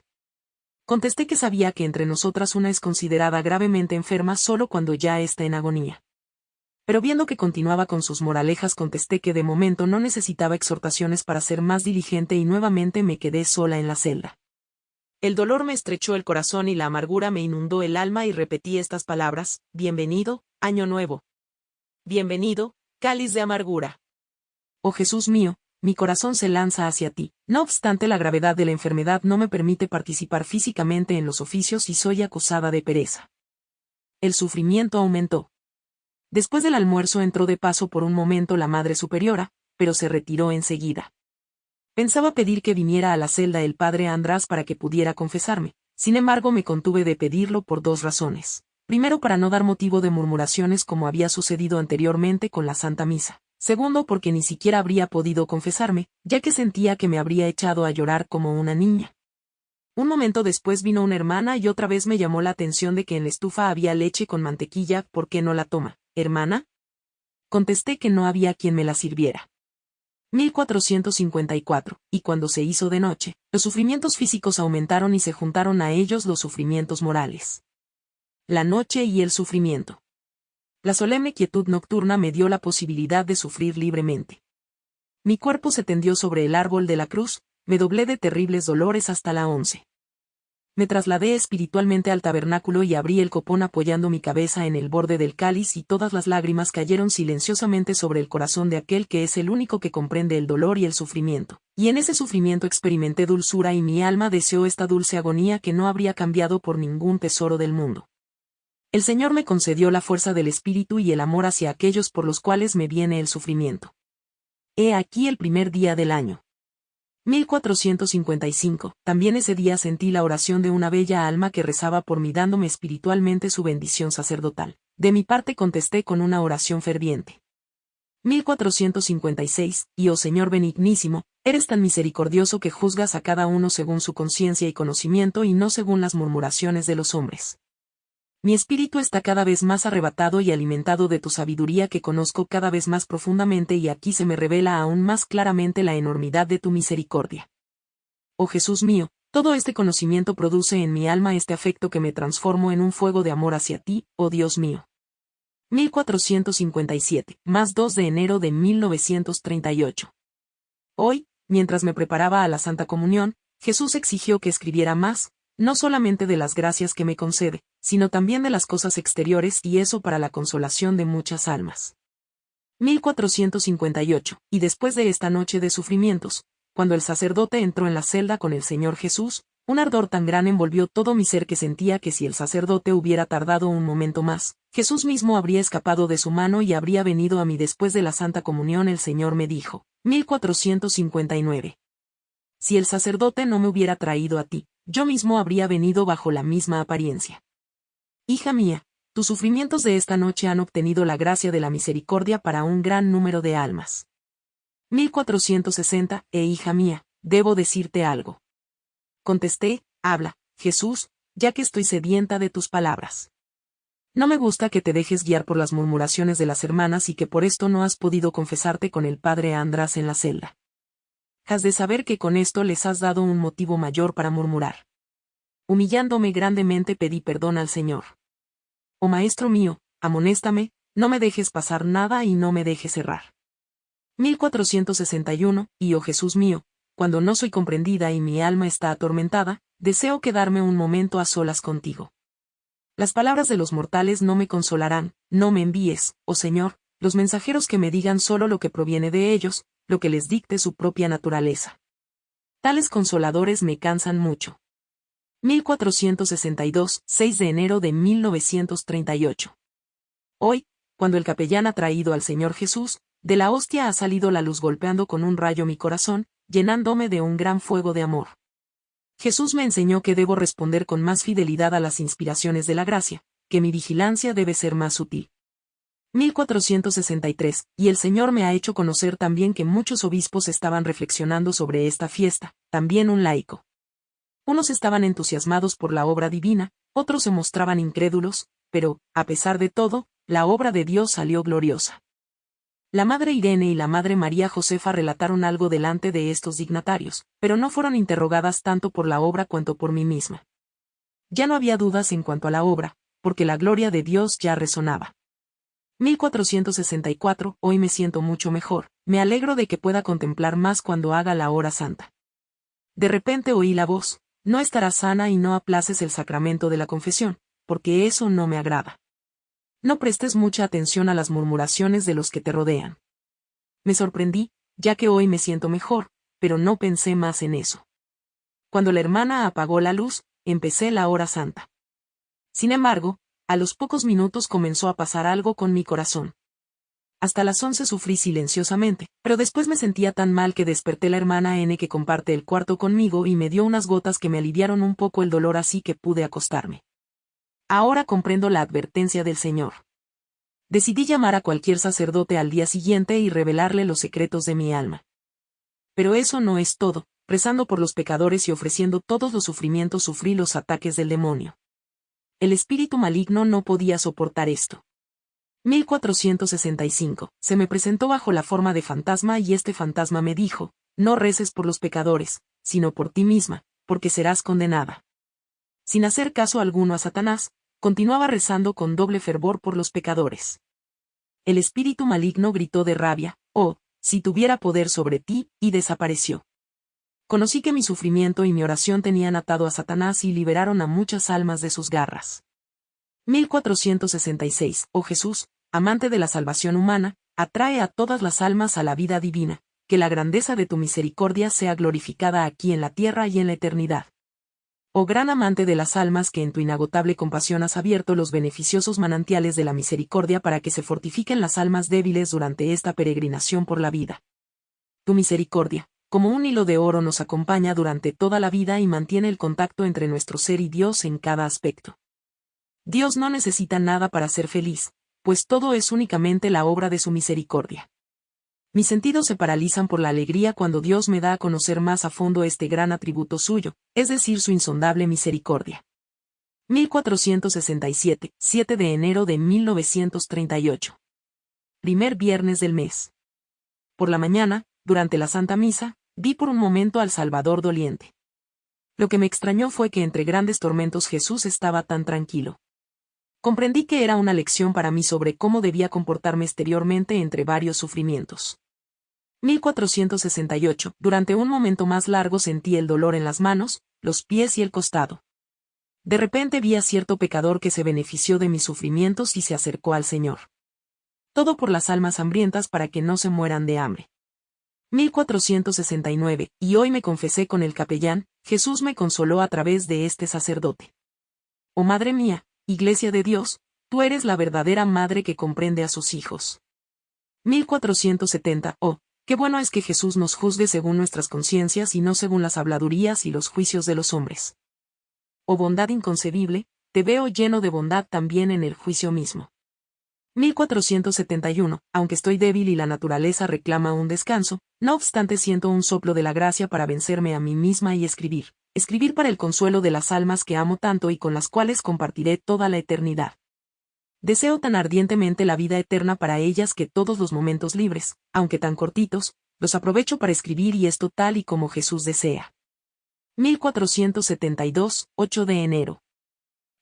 Contesté que sabía que entre nosotras una es considerada gravemente enferma solo cuando ya está en agonía. Pero viendo que continuaba con sus moralejas contesté que de momento no necesitaba exhortaciones para ser más diligente y nuevamente me quedé sola en la celda. El dolor me estrechó el corazón y la amargura me inundó el alma y repetí estas palabras, Bienvenido, Año Nuevo. Bienvenido, cáliz de amargura. Oh Jesús mío, mi corazón se lanza hacia ti. No obstante la gravedad de la enfermedad no me permite participar físicamente en los oficios y soy acusada de pereza. El sufrimiento aumentó. Después del almuerzo entró de paso por un momento la Madre Superiora, pero se retiró enseguida. Pensaba pedir que viniera a la celda el padre András para que pudiera confesarme, sin embargo me contuve de pedirlo por dos razones. Primero para no dar motivo de murmuraciones como había sucedido anteriormente con la Santa Misa. Segundo porque ni siquiera habría podido confesarme, ya que sentía que me habría echado a llorar como una niña. Un momento después vino una hermana y otra vez me llamó la atención de que en la estufa había leche con mantequilla, ¿por qué no la toma? ¿Hermana? Contesté que no había quien me la sirviera. 1454, y cuando se hizo de noche, los sufrimientos físicos aumentaron y se juntaron a ellos los sufrimientos morales. La noche y el sufrimiento. La solemne quietud nocturna me dio la posibilidad de sufrir libremente. Mi cuerpo se tendió sobre el árbol de la cruz, me doblé de terribles dolores hasta la once. Me trasladé espiritualmente al tabernáculo y abrí el copón apoyando mi cabeza en el borde del cáliz y todas las lágrimas cayeron silenciosamente sobre el corazón de aquel que es el único que comprende el dolor y el sufrimiento. Y en ese sufrimiento experimenté dulzura y mi alma deseó esta dulce agonía que no habría cambiado por ningún tesoro del mundo. El Señor me concedió la fuerza del espíritu y el amor hacia aquellos por los cuales me viene el sufrimiento. He aquí el primer día del año. 1455. También ese día sentí la oración de una bella alma que rezaba por mí dándome espiritualmente su bendición sacerdotal. De mi parte contesté con una oración ferviente. 1456. Y oh Señor benignísimo, eres tan misericordioso que juzgas a cada uno según su conciencia y conocimiento y no según las murmuraciones de los hombres. Mi espíritu está cada vez más arrebatado y alimentado de tu sabiduría que conozco cada vez más profundamente y aquí se me revela aún más claramente la enormidad de tu misericordia. Oh Jesús mío, todo este conocimiento produce en mi alma este afecto que me transformo en un fuego de amor hacia ti, oh Dios mío. 1457, más 2 de enero de 1938. Hoy, mientras me preparaba a la Santa Comunión, Jesús exigió que escribiera más, no solamente de las gracias que me concede, sino también de las cosas exteriores y eso para la consolación de muchas almas. 1458, y después de esta noche de sufrimientos, cuando el sacerdote entró en la celda con el Señor Jesús, un ardor tan gran envolvió todo mi ser que sentía que si el sacerdote hubiera tardado un momento más, Jesús mismo habría escapado de su mano y habría venido a mí después de la Santa Comunión el Señor me dijo. 1459. Si el sacerdote no me hubiera traído a ti, yo mismo habría venido bajo la misma apariencia. Hija mía, tus sufrimientos de esta noche han obtenido la gracia de la misericordia para un gran número de almas. 1460, e hija mía, debo decirte algo. Contesté, habla, Jesús, ya que estoy sedienta de tus palabras. No me gusta que te dejes guiar por las murmuraciones de las hermanas y que por esto no has podido confesarte con el padre András en la celda has de saber que con esto les has dado un motivo mayor para murmurar. Humillándome grandemente pedí perdón al Señor. Oh Maestro mío, amonéstame, no me dejes pasar nada y no me dejes errar. 1461, y oh Jesús mío, cuando no soy comprendida y mi alma está atormentada, deseo quedarme un momento a solas contigo. Las palabras de los mortales no me consolarán, no me envíes, oh Señor, los mensajeros que me digan solo lo que proviene de ellos, lo que les dicte su propia naturaleza. Tales consoladores me cansan mucho. 1462, 6 de enero de 1938. Hoy, cuando el capellán ha traído al Señor Jesús, de la hostia ha salido la luz golpeando con un rayo mi corazón, llenándome de un gran fuego de amor. Jesús me enseñó que debo responder con más fidelidad a las inspiraciones de la gracia, que mi vigilancia debe ser más sutil. 1463, y el Señor me ha hecho conocer también que muchos obispos estaban reflexionando sobre esta fiesta, también un laico. Unos estaban entusiasmados por la obra divina, otros se mostraban incrédulos, pero, a pesar de todo, la obra de Dios salió gloriosa. La madre Irene y la madre María Josefa relataron algo delante de estos dignatarios, pero no fueron interrogadas tanto por la obra cuanto por mí misma. Ya no había dudas en cuanto a la obra, porque la gloria de Dios ya resonaba. 1464, hoy me siento mucho mejor, me alegro de que pueda contemplar más cuando haga la hora santa. De repente oí la voz, no estarás sana y no aplaces el sacramento de la confesión, porque eso no me agrada. No prestes mucha atención a las murmuraciones de los que te rodean. Me sorprendí, ya que hoy me siento mejor, pero no pensé más en eso. Cuando la hermana apagó la luz, empecé la hora santa. Sin embargo, a los pocos minutos comenzó a pasar algo con mi corazón. Hasta las once sufrí silenciosamente, pero después me sentía tan mal que desperté la hermana N que comparte el cuarto conmigo y me dio unas gotas que me aliviaron un poco el dolor así que pude acostarme. Ahora comprendo la advertencia del Señor. Decidí llamar a cualquier sacerdote al día siguiente y revelarle los secretos de mi alma. Pero eso no es todo, rezando por los pecadores y ofreciendo todos los sufrimientos sufrí los ataques del demonio. El espíritu maligno no podía soportar esto. 1465. Se me presentó bajo la forma de fantasma y este fantasma me dijo, no reces por los pecadores, sino por ti misma, porque serás condenada. Sin hacer caso alguno a Satanás, continuaba rezando con doble fervor por los pecadores. El espíritu maligno gritó de rabia, oh, si tuviera poder sobre ti, y desapareció. Conocí que mi sufrimiento y mi oración tenían atado a Satanás y liberaron a muchas almas de sus garras. 1466. Oh Jesús, amante de la salvación humana, atrae a todas las almas a la vida divina, que la grandeza de tu misericordia sea glorificada aquí en la tierra y en la eternidad. Oh gran amante de las almas que en tu inagotable compasión has abierto los beneficiosos manantiales de la misericordia para que se fortifiquen las almas débiles durante esta peregrinación por la vida. Tu misericordia, como un hilo de oro nos acompaña durante toda la vida y mantiene el contacto entre nuestro ser y Dios en cada aspecto. Dios no necesita nada para ser feliz, pues todo es únicamente la obra de su misericordia. Mis sentidos se paralizan por la alegría cuando Dios me da a conocer más a fondo este gran atributo suyo, es decir, su insondable misericordia. 1467, 7 de enero de 1938. Primer viernes del mes. Por la mañana, durante la Santa Misa, vi por un momento al Salvador doliente. Lo que me extrañó fue que entre grandes tormentos Jesús estaba tan tranquilo. Comprendí que era una lección para mí sobre cómo debía comportarme exteriormente entre varios sufrimientos. 1468. Durante un momento más largo sentí el dolor en las manos, los pies y el costado. De repente vi a cierto pecador que se benefició de mis sufrimientos y se acercó al Señor. Todo por las almas hambrientas para que no se mueran de hambre. 1469. Y hoy me confesé con el capellán, Jesús me consoló a través de este sacerdote. Oh Madre mía, Iglesia de Dios, tú eres la verdadera madre que comprende a sus hijos. 1470. Oh, qué bueno es que Jesús nos juzgue según nuestras conciencias y no según las habladurías y los juicios de los hombres. Oh bondad inconcebible, te veo lleno de bondad también en el juicio mismo. 1471. Aunque estoy débil y la naturaleza reclama un descanso, no obstante siento un soplo de la gracia para vencerme a mí misma y escribir escribir para el consuelo de las almas que amo tanto y con las cuales compartiré toda la eternidad. Deseo tan ardientemente la vida eterna para ellas que todos los momentos libres, aunque tan cortitos, los aprovecho para escribir y esto tal y como Jesús desea. 1472, 8 de enero.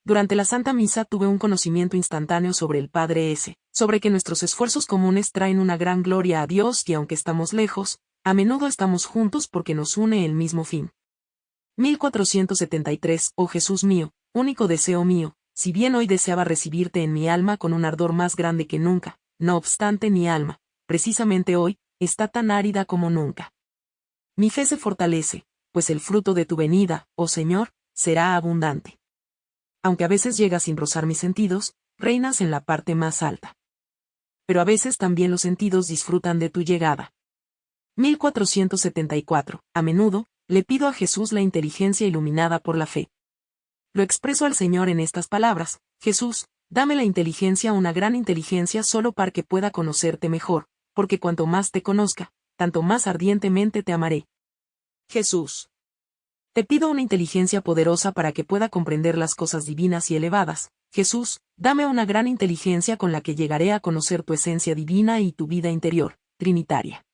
Durante la Santa Misa tuve un conocimiento instantáneo sobre el Padre S, sobre que nuestros esfuerzos comunes traen una gran gloria a Dios y aunque estamos lejos, a menudo estamos juntos porque nos une el mismo fin. 1473, oh Jesús mío, único deseo mío, si bien hoy deseaba recibirte en mi alma con un ardor más grande que nunca, no obstante mi alma, precisamente hoy, está tan árida como nunca. Mi fe se fortalece, pues el fruto de tu venida, oh Señor, será abundante. Aunque a veces llegas sin rozar mis sentidos, reinas en la parte más alta. Pero a veces también los sentidos disfrutan de tu llegada. 1474. A menudo, le pido a Jesús la inteligencia iluminada por la fe. Lo expreso al Señor en estas palabras, Jesús, dame la inteligencia, una gran inteligencia solo para que pueda conocerte mejor, porque cuanto más te conozca, tanto más ardientemente te amaré. Jesús. Te pido una inteligencia poderosa para que pueda comprender las cosas divinas y elevadas. Jesús, dame una gran inteligencia con la que llegaré a conocer tu esencia divina y tu vida interior, trinitaria.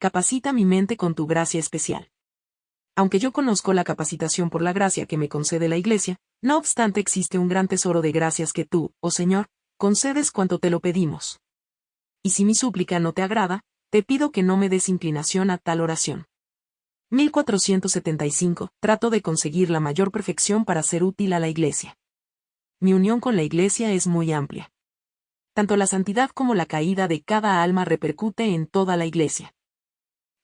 Capacita mi mente con tu gracia especial. Aunque yo conozco la capacitación por la gracia que me concede la Iglesia, no obstante existe un gran tesoro de gracias que tú, oh Señor, concedes cuanto te lo pedimos. Y si mi súplica no te agrada, te pido que no me des inclinación a tal oración. 1475. Trato de conseguir la mayor perfección para ser útil a la Iglesia. Mi unión con la Iglesia es muy amplia. Tanto la santidad como la caída de cada alma repercute en toda la Iglesia.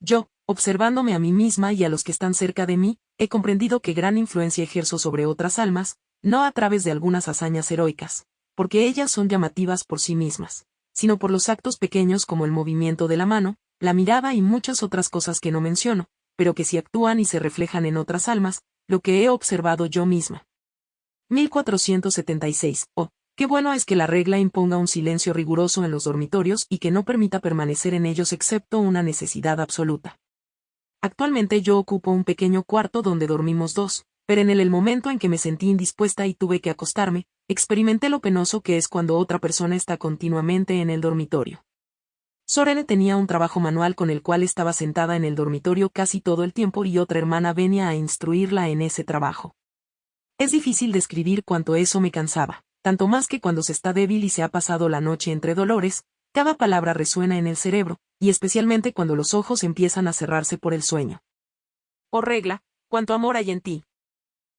Yo, observándome a mí misma y a los que están cerca de mí, he comprendido que gran influencia ejerzo sobre otras almas, no a través de algunas hazañas heroicas, porque ellas son llamativas por sí mismas, sino por los actos pequeños como el movimiento de la mano, la mirada y muchas otras cosas que no menciono, pero que sí actúan y se reflejan en otras almas, lo que he observado yo misma. 1476. Oh, qué bueno es que la regla imponga un silencio riguroso en los dormitorios y que no permita permanecer en ellos excepto una necesidad absoluta. Actualmente yo ocupo un pequeño cuarto donde dormimos dos, pero en el, momento en que me sentí indispuesta y tuve que acostarme, experimenté lo penoso que es cuando otra persona está continuamente en el dormitorio. Sorene tenía un trabajo manual con el cual estaba sentada en el dormitorio casi todo el tiempo y otra hermana venía a instruirla en ese trabajo. Es difícil describir cuánto eso me cansaba, tanto más que cuando se está débil y se ha pasado la noche entre dolores, cada palabra resuena en el cerebro, y especialmente cuando los ojos empiezan a cerrarse por el sueño. Oh regla, cuánto amor hay en ti.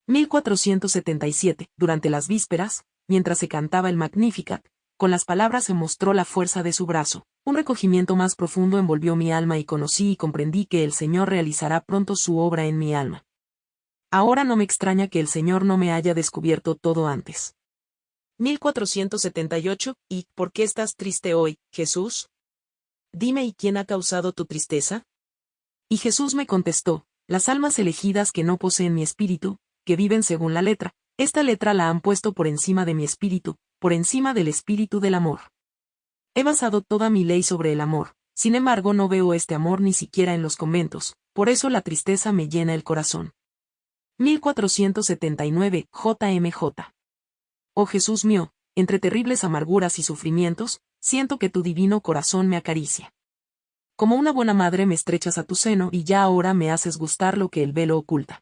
1477, durante las vísperas, mientras se cantaba el Magnificat, con las palabras se mostró la fuerza de su brazo, un recogimiento más profundo envolvió mi alma y conocí y comprendí que el Señor realizará pronto su obra en mi alma. Ahora no me extraña que el Señor no me haya descubierto todo antes. 1478, ¿y por qué estás triste hoy, Jesús? Dime, ¿y quién ha causado tu tristeza? Y Jesús me contestó, las almas elegidas que no poseen mi espíritu, que viven según la letra, esta letra la han puesto por encima de mi espíritu, por encima del espíritu del amor. He basado toda mi ley sobre el amor, sin embargo no veo este amor ni siquiera en los conventos, por eso la tristeza me llena el corazón. 1479, JMJ. Oh Jesús mío, entre terribles amarguras y sufrimientos, siento que tu divino corazón me acaricia. Como una buena madre me estrechas a tu seno y ya ahora me haces gustar lo que el velo oculta.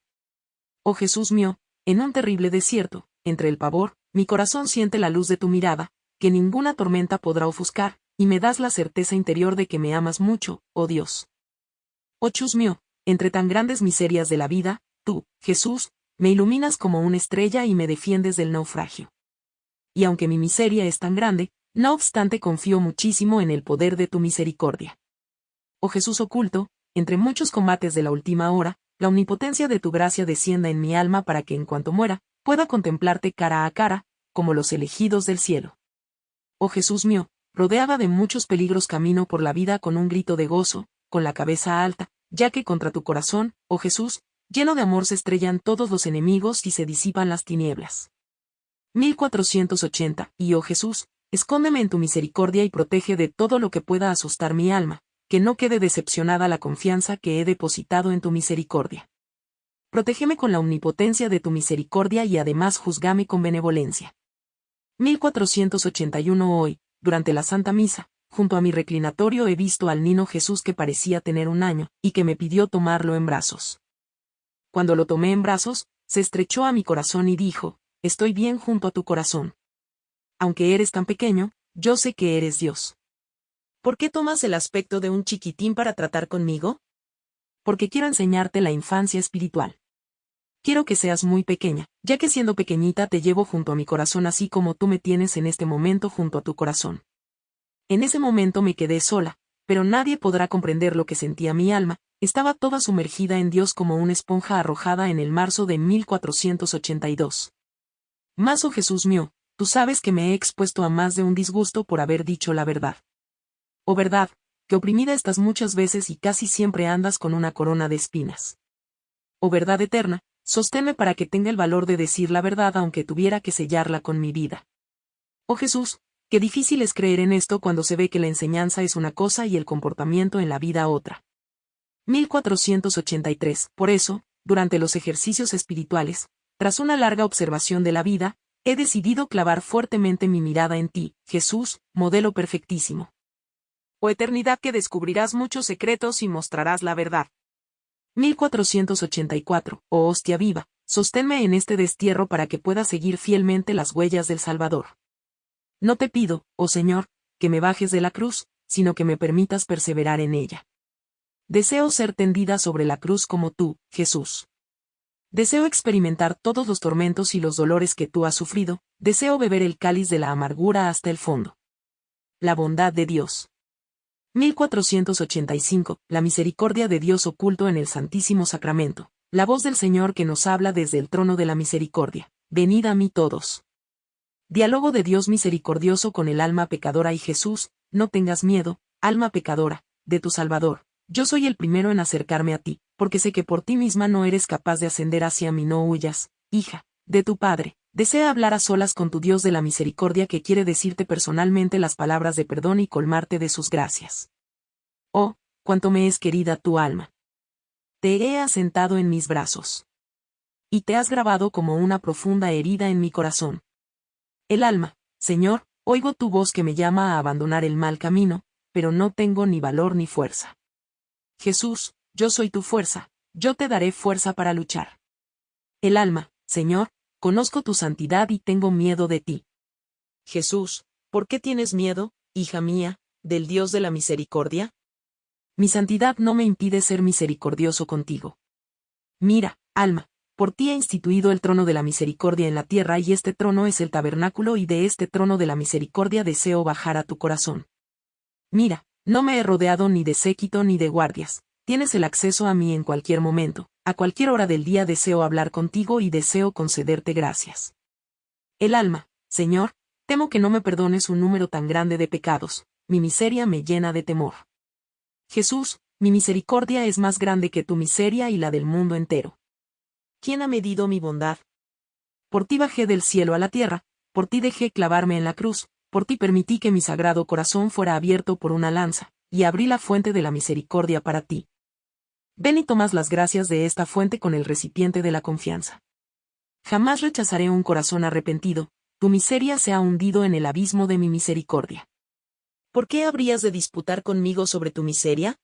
Oh Jesús mío, en un terrible desierto, entre el pavor, mi corazón siente la luz de tu mirada, que ninguna tormenta podrá ofuscar, y me das la certeza interior de que me amas mucho, oh Dios. Oh Chus mío, entre tan grandes miserias de la vida, tú, Jesús, me iluminas como una estrella y me defiendes del naufragio. Y aunque mi miseria es tan grande, no obstante confío muchísimo en el poder de tu misericordia. Oh Jesús oculto, entre muchos combates de la última hora, la omnipotencia de tu gracia descienda en mi alma para que en cuanto muera, pueda contemplarte cara a cara, como los elegidos del cielo. Oh Jesús mío, rodeaba de muchos peligros camino por la vida con un grito de gozo, con la cabeza alta, ya que contra tu corazón, oh Jesús, lleno de amor se estrellan todos los enemigos y se disipan las tinieblas. 1480. Y oh Jesús, escóndeme en tu misericordia y protege de todo lo que pueda asustar mi alma, que no quede decepcionada la confianza que he depositado en tu misericordia. Protégeme con la omnipotencia de tu misericordia y además juzgame con benevolencia. 1481 Hoy, durante la Santa Misa, junto a mi reclinatorio he visto al niño Jesús que parecía tener un año, y que me pidió tomarlo en brazos. Cuando lo tomé en brazos, se estrechó a mi corazón y dijo, Estoy bien junto a tu corazón. Aunque eres tan pequeño, yo sé que eres Dios. ¿Por qué tomas el aspecto de un chiquitín para tratar conmigo? Porque quiero enseñarte la infancia espiritual. Quiero que seas muy pequeña, ya que siendo pequeñita te llevo junto a mi corazón así como tú me tienes en este momento junto a tu corazón. En ese momento me quedé sola, pero nadie podrá comprender lo que sentía mi alma, estaba toda sumergida en Dios como una esponja arrojada en el marzo de 1482. Mas, oh Jesús mío, tú sabes que me he expuesto a más de un disgusto por haber dicho la verdad. Oh verdad, que oprimida estás muchas veces y casi siempre andas con una corona de espinas. Oh verdad eterna, sosténme para que tenga el valor de decir la verdad aunque tuviera que sellarla con mi vida. Oh Jesús, qué difícil es creer en esto cuando se ve que la enseñanza es una cosa y el comportamiento en la vida otra. 1483. Por eso, durante los ejercicios espirituales, tras una larga observación de la vida, he decidido clavar fuertemente mi mirada en ti, Jesús, modelo perfectísimo. O eternidad que descubrirás muchos secretos y mostrarás la verdad. 1484. Oh hostia viva, sosténme en este destierro para que pueda seguir fielmente las huellas del Salvador. No te pido, oh Señor, que me bajes de la cruz, sino que me permitas perseverar en ella. Deseo ser tendida sobre la cruz como tú, Jesús. Deseo experimentar todos los tormentos y los dolores que tú has sufrido, deseo beber el cáliz de la amargura hasta el fondo. La bondad de Dios. 1485. La misericordia de Dios oculto en el Santísimo Sacramento. La voz del Señor que nos habla desde el trono de la misericordia. Venid a mí todos. Diálogo de Dios misericordioso con el alma pecadora y Jesús, no tengas miedo, alma pecadora, de tu Salvador. Yo soy el primero en acercarme a ti, porque sé que por ti misma no eres capaz de ascender hacia mí, no huyas, hija, de tu Padre. Desea hablar a solas con tu Dios de la misericordia que quiere decirte personalmente las palabras de perdón y colmarte de sus gracias. Oh, cuánto me es querida tu alma. Te he asentado en mis brazos. Y te has grabado como una profunda herida en mi corazón. El alma, Señor, oigo tu voz que me llama a abandonar el mal camino, pero no tengo ni valor ni fuerza. Jesús, yo soy tu fuerza, yo te daré fuerza para luchar. El alma, Señor, conozco tu santidad y tengo miedo de ti. Jesús, ¿por qué tienes miedo, hija mía, del Dios de la misericordia? Mi santidad no me impide ser misericordioso contigo. Mira, alma, por ti he instituido el trono de la misericordia en la tierra y este trono es el tabernáculo y de este trono de la misericordia deseo bajar a tu corazón. Mira, no me he rodeado ni de séquito ni de guardias, tienes el acceso a mí en cualquier momento, a cualquier hora del día deseo hablar contigo y deseo concederte gracias. El alma, Señor, temo que no me perdones un número tan grande de pecados, mi miseria me llena de temor. Jesús, mi misericordia es más grande que tu miseria y la del mundo entero. ¿Quién ha medido mi bondad? Por ti bajé del cielo a la tierra, por ti dejé clavarme en la cruz, por ti permití que mi sagrado corazón fuera abierto por una lanza, y abrí la fuente de la misericordia para ti. Ven y tomas las gracias de esta fuente con el recipiente de la confianza. Jamás rechazaré un corazón arrepentido, tu miseria se ha hundido en el abismo de mi misericordia. ¿Por qué habrías de disputar conmigo sobre tu miseria?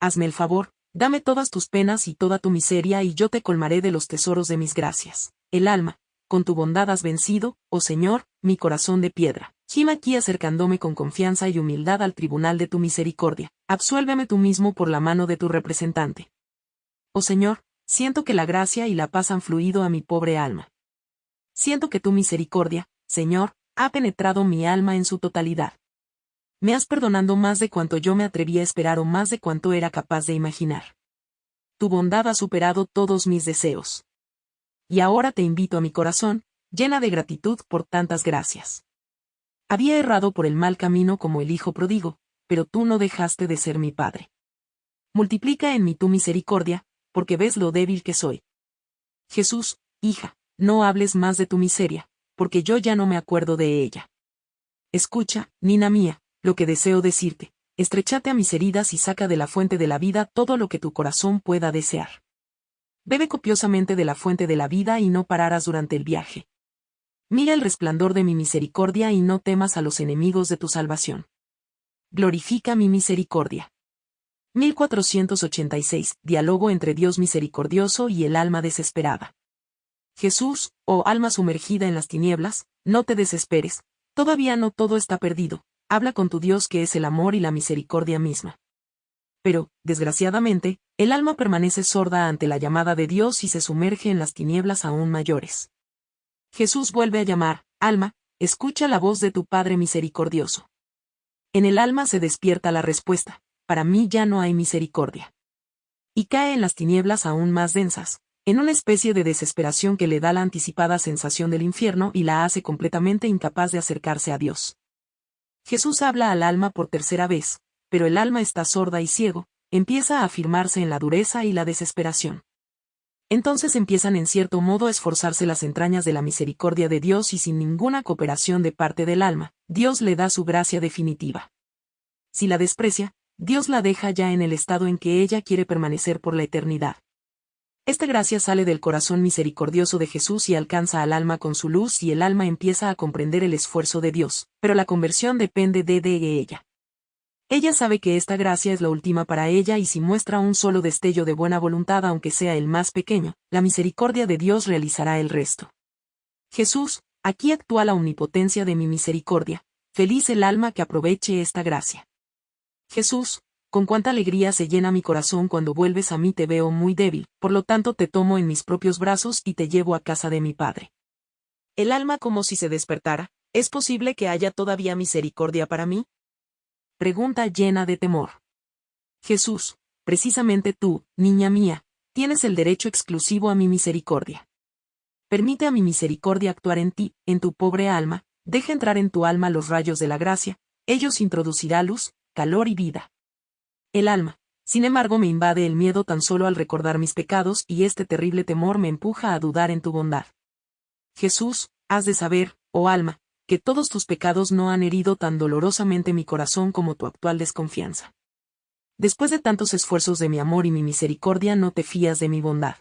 Hazme el favor, dame todas tus penas y toda tu miseria y yo te colmaré de los tesoros de mis gracias. El alma, con tu bondad has vencido, oh Señor, mi corazón de piedra. Gima aquí acercándome con confianza y humildad al tribunal de tu misericordia. Absuélveme tú mismo por la mano de tu representante. Oh Señor, siento que la gracia y la paz han fluido a mi pobre alma. Siento que tu misericordia, Señor, ha penetrado mi alma en su totalidad. Me has perdonado más de cuanto yo me atreví a esperar o más de cuanto era capaz de imaginar. Tu bondad ha superado todos mis deseos. Y ahora te invito a mi corazón, llena de gratitud por tantas gracias. Había errado por el mal camino como el hijo prodigo, pero tú no dejaste de ser mi padre. Multiplica en mí tu misericordia, porque ves lo débil que soy. Jesús, hija, no hables más de tu miseria, porque yo ya no me acuerdo de ella. Escucha, Nina mía, lo que deseo decirte, estrechate a mis heridas y saca de la fuente de la vida todo lo que tu corazón pueda desear. Bebe copiosamente de la fuente de la vida y no pararás durante el viaje. Mira el resplandor de mi misericordia y no temas a los enemigos de tu salvación. Glorifica mi misericordia. 1486. Diálogo entre Dios misericordioso y el alma desesperada. Jesús, oh alma sumergida en las tinieblas, no te desesperes, todavía no todo está perdido, habla con tu Dios que es el amor y la misericordia misma. Pero, desgraciadamente, el alma permanece sorda ante la llamada de Dios y se sumerge en las tinieblas aún mayores. Jesús vuelve a llamar, alma, escucha la voz de tu Padre misericordioso. En el alma se despierta la respuesta, para mí ya no hay misericordia. Y cae en las tinieblas aún más densas, en una especie de desesperación que le da la anticipada sensación del infierno y la hace completamente incapaz de acercarse a Dios. Jesús habla al alma por tercera vez, pero el alma está sorda y ciego, empieza a afirmarse en la dureza y la desesperación. Entonces empiezan en cierto modo a esforzarse las entrañas de la misericordia de Dios y sin ninguna cooperación de parte del alma, Dios le da su gracia definitiva. Si la desprecia, Dios la deja ya en el estado en que ella quiere permanecer por la eternidad. Esta gracia sale del corazón misericordioso de Jesús y alcanza al alma con su luz y el alma empieza a comprender el esfuerzo de Dios, pero la conversión depende de, de ella. Ella sabe que esta gracia es la última para ella y si muestra un solo destello de buena voluntad aunque sea el más pequeño, la misericordia de Dios realizará el resto. Jesús, aquí actúa la omnipotencia de mi misericordia, feliz el alma que aproveche esta gracia. Jesús, con cuánta alegría se llena mi corazón cuando vuelves a mí te veo muy débil, por lo tanto te tomo en mis propios brazos y te llevo a casa de mi Padre. El alma como si se despertara, ¿es posible que haya todavía misericordia para mí? Pregunta llena de temor. Jesús, precisamente tú, niña mía, tienes el derecho exclusivo a mi misericordia. Permite a mi misericordia actuar en ti, en tu pobre alma, deja entrar en tu alma los rayos de la gracia, ellos introducirá luz, calor y vida. El alma, sin embargo, me invade el miedo tan solo al recordar mis pecados y este terrible temor me empuja a dudar en tu bondad. Jesús, has de saber, oh alma, que todos tus pecados no han herido tan dolorosamente mi corazón como tu actual desconfianza. Después de tantos esfuerzos de mi amor y mi misericordia no te fías de mi bondad.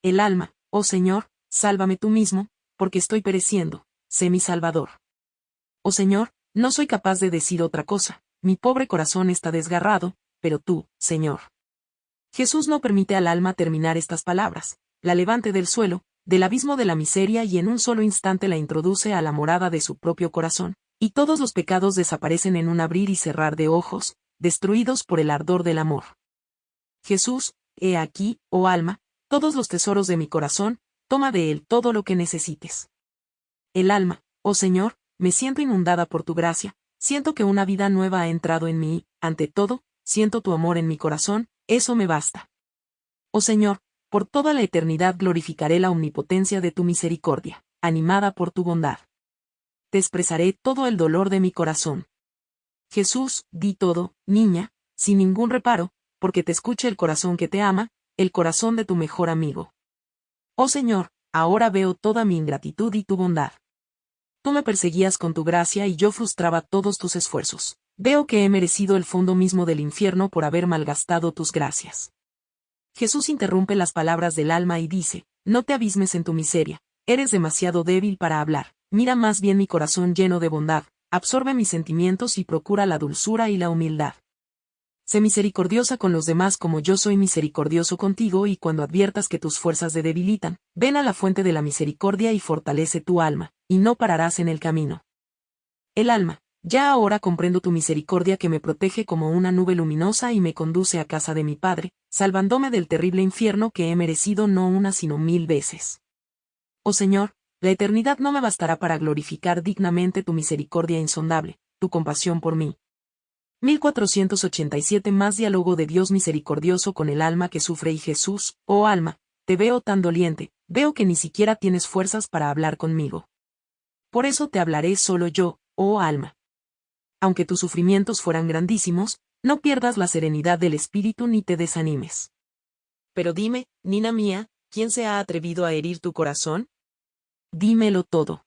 El alma, oh Señor, sálvame tú mismo, porque estoy pereciendo, sé mi Salvador. Oh Señor, no soy capaz de decir otra cosa, mi pobre corazón está desgarrado, pero tú, Señor. Jesús no permite al alma terminar estas palabras, la levante del suelo, del abismo de la miseria y en un solo instante la introduce a la morada de su propio corazón, y todos los pecados desaparecen en un abrir y cerrar de ojos, destruidos por el ardor del amor. Jesús, he aquí, oh alma, todos los tesoros de mi corazón, toma de él todo lo que necesites. El alma, oh Señor, me siento inundada por tu gracia, siento que una vida nueva ha entrado en mí, ante todo, siento tu amor en mi corazón, eso me basta. Oh Señor, por toda la eternidad glorificaré la omnipotencia de tu misericordia, animada por tu bondad. Te expresaré todo el dolor de mi corazón. Jesús, di todo, niña, sin ningún reparo, porque te escuche el corazón que te ama, el corazón de tu mejor amigo. Oh Señor, ahora veo toda mi ingratitud y tu bondad. Tú me perseguías con tu gracia y yo frustraba todos tus esfuerzos. Veo que he merecido el fondo mismo del infierno por haber malgastado tus gracias. Jesús interrumpe las palabras del alma y dice, no te abismes en tu miseria, eres demasiado débil para hablar, mira más bien mi corazón lleno de bondad, absorbe mis sentimientos y procura la dulzura y la humildad. Sé misericordiosa con los demás como yo soy misericordioso contigo y cuando adviertas que tus fuerzas te debilitan, ven a la fuente de la misericordia y fortalece tu alma, y no pararás en el camino. El alma, ya ahora comprendo tu misericordia que me protege como una nube luminosa y me conduce a casa de mi Padre, salvándome del terrible infierno que he merecido no una sino mil veces. Oh Señor, la eternidad no me bastará para glorificar dignamente tu misericordia insondable, tu compasión por mí. 1487 Más diálogo de Dios misericordioso con el alma que sufre y Jesús, oh alma, te veo tan doliente, veo que ni siquiera tienes fuerzas para hablar conmigo. Por eso te hablaré solo yo, oh alma aunque tus sufrimientos fueran grandísimos, no pierdas la serenidad del espíritu ni te desanimes. Pero dime, Nina mía, ¿quién se ha atrevido a herir tu corazón? Dímelo todo.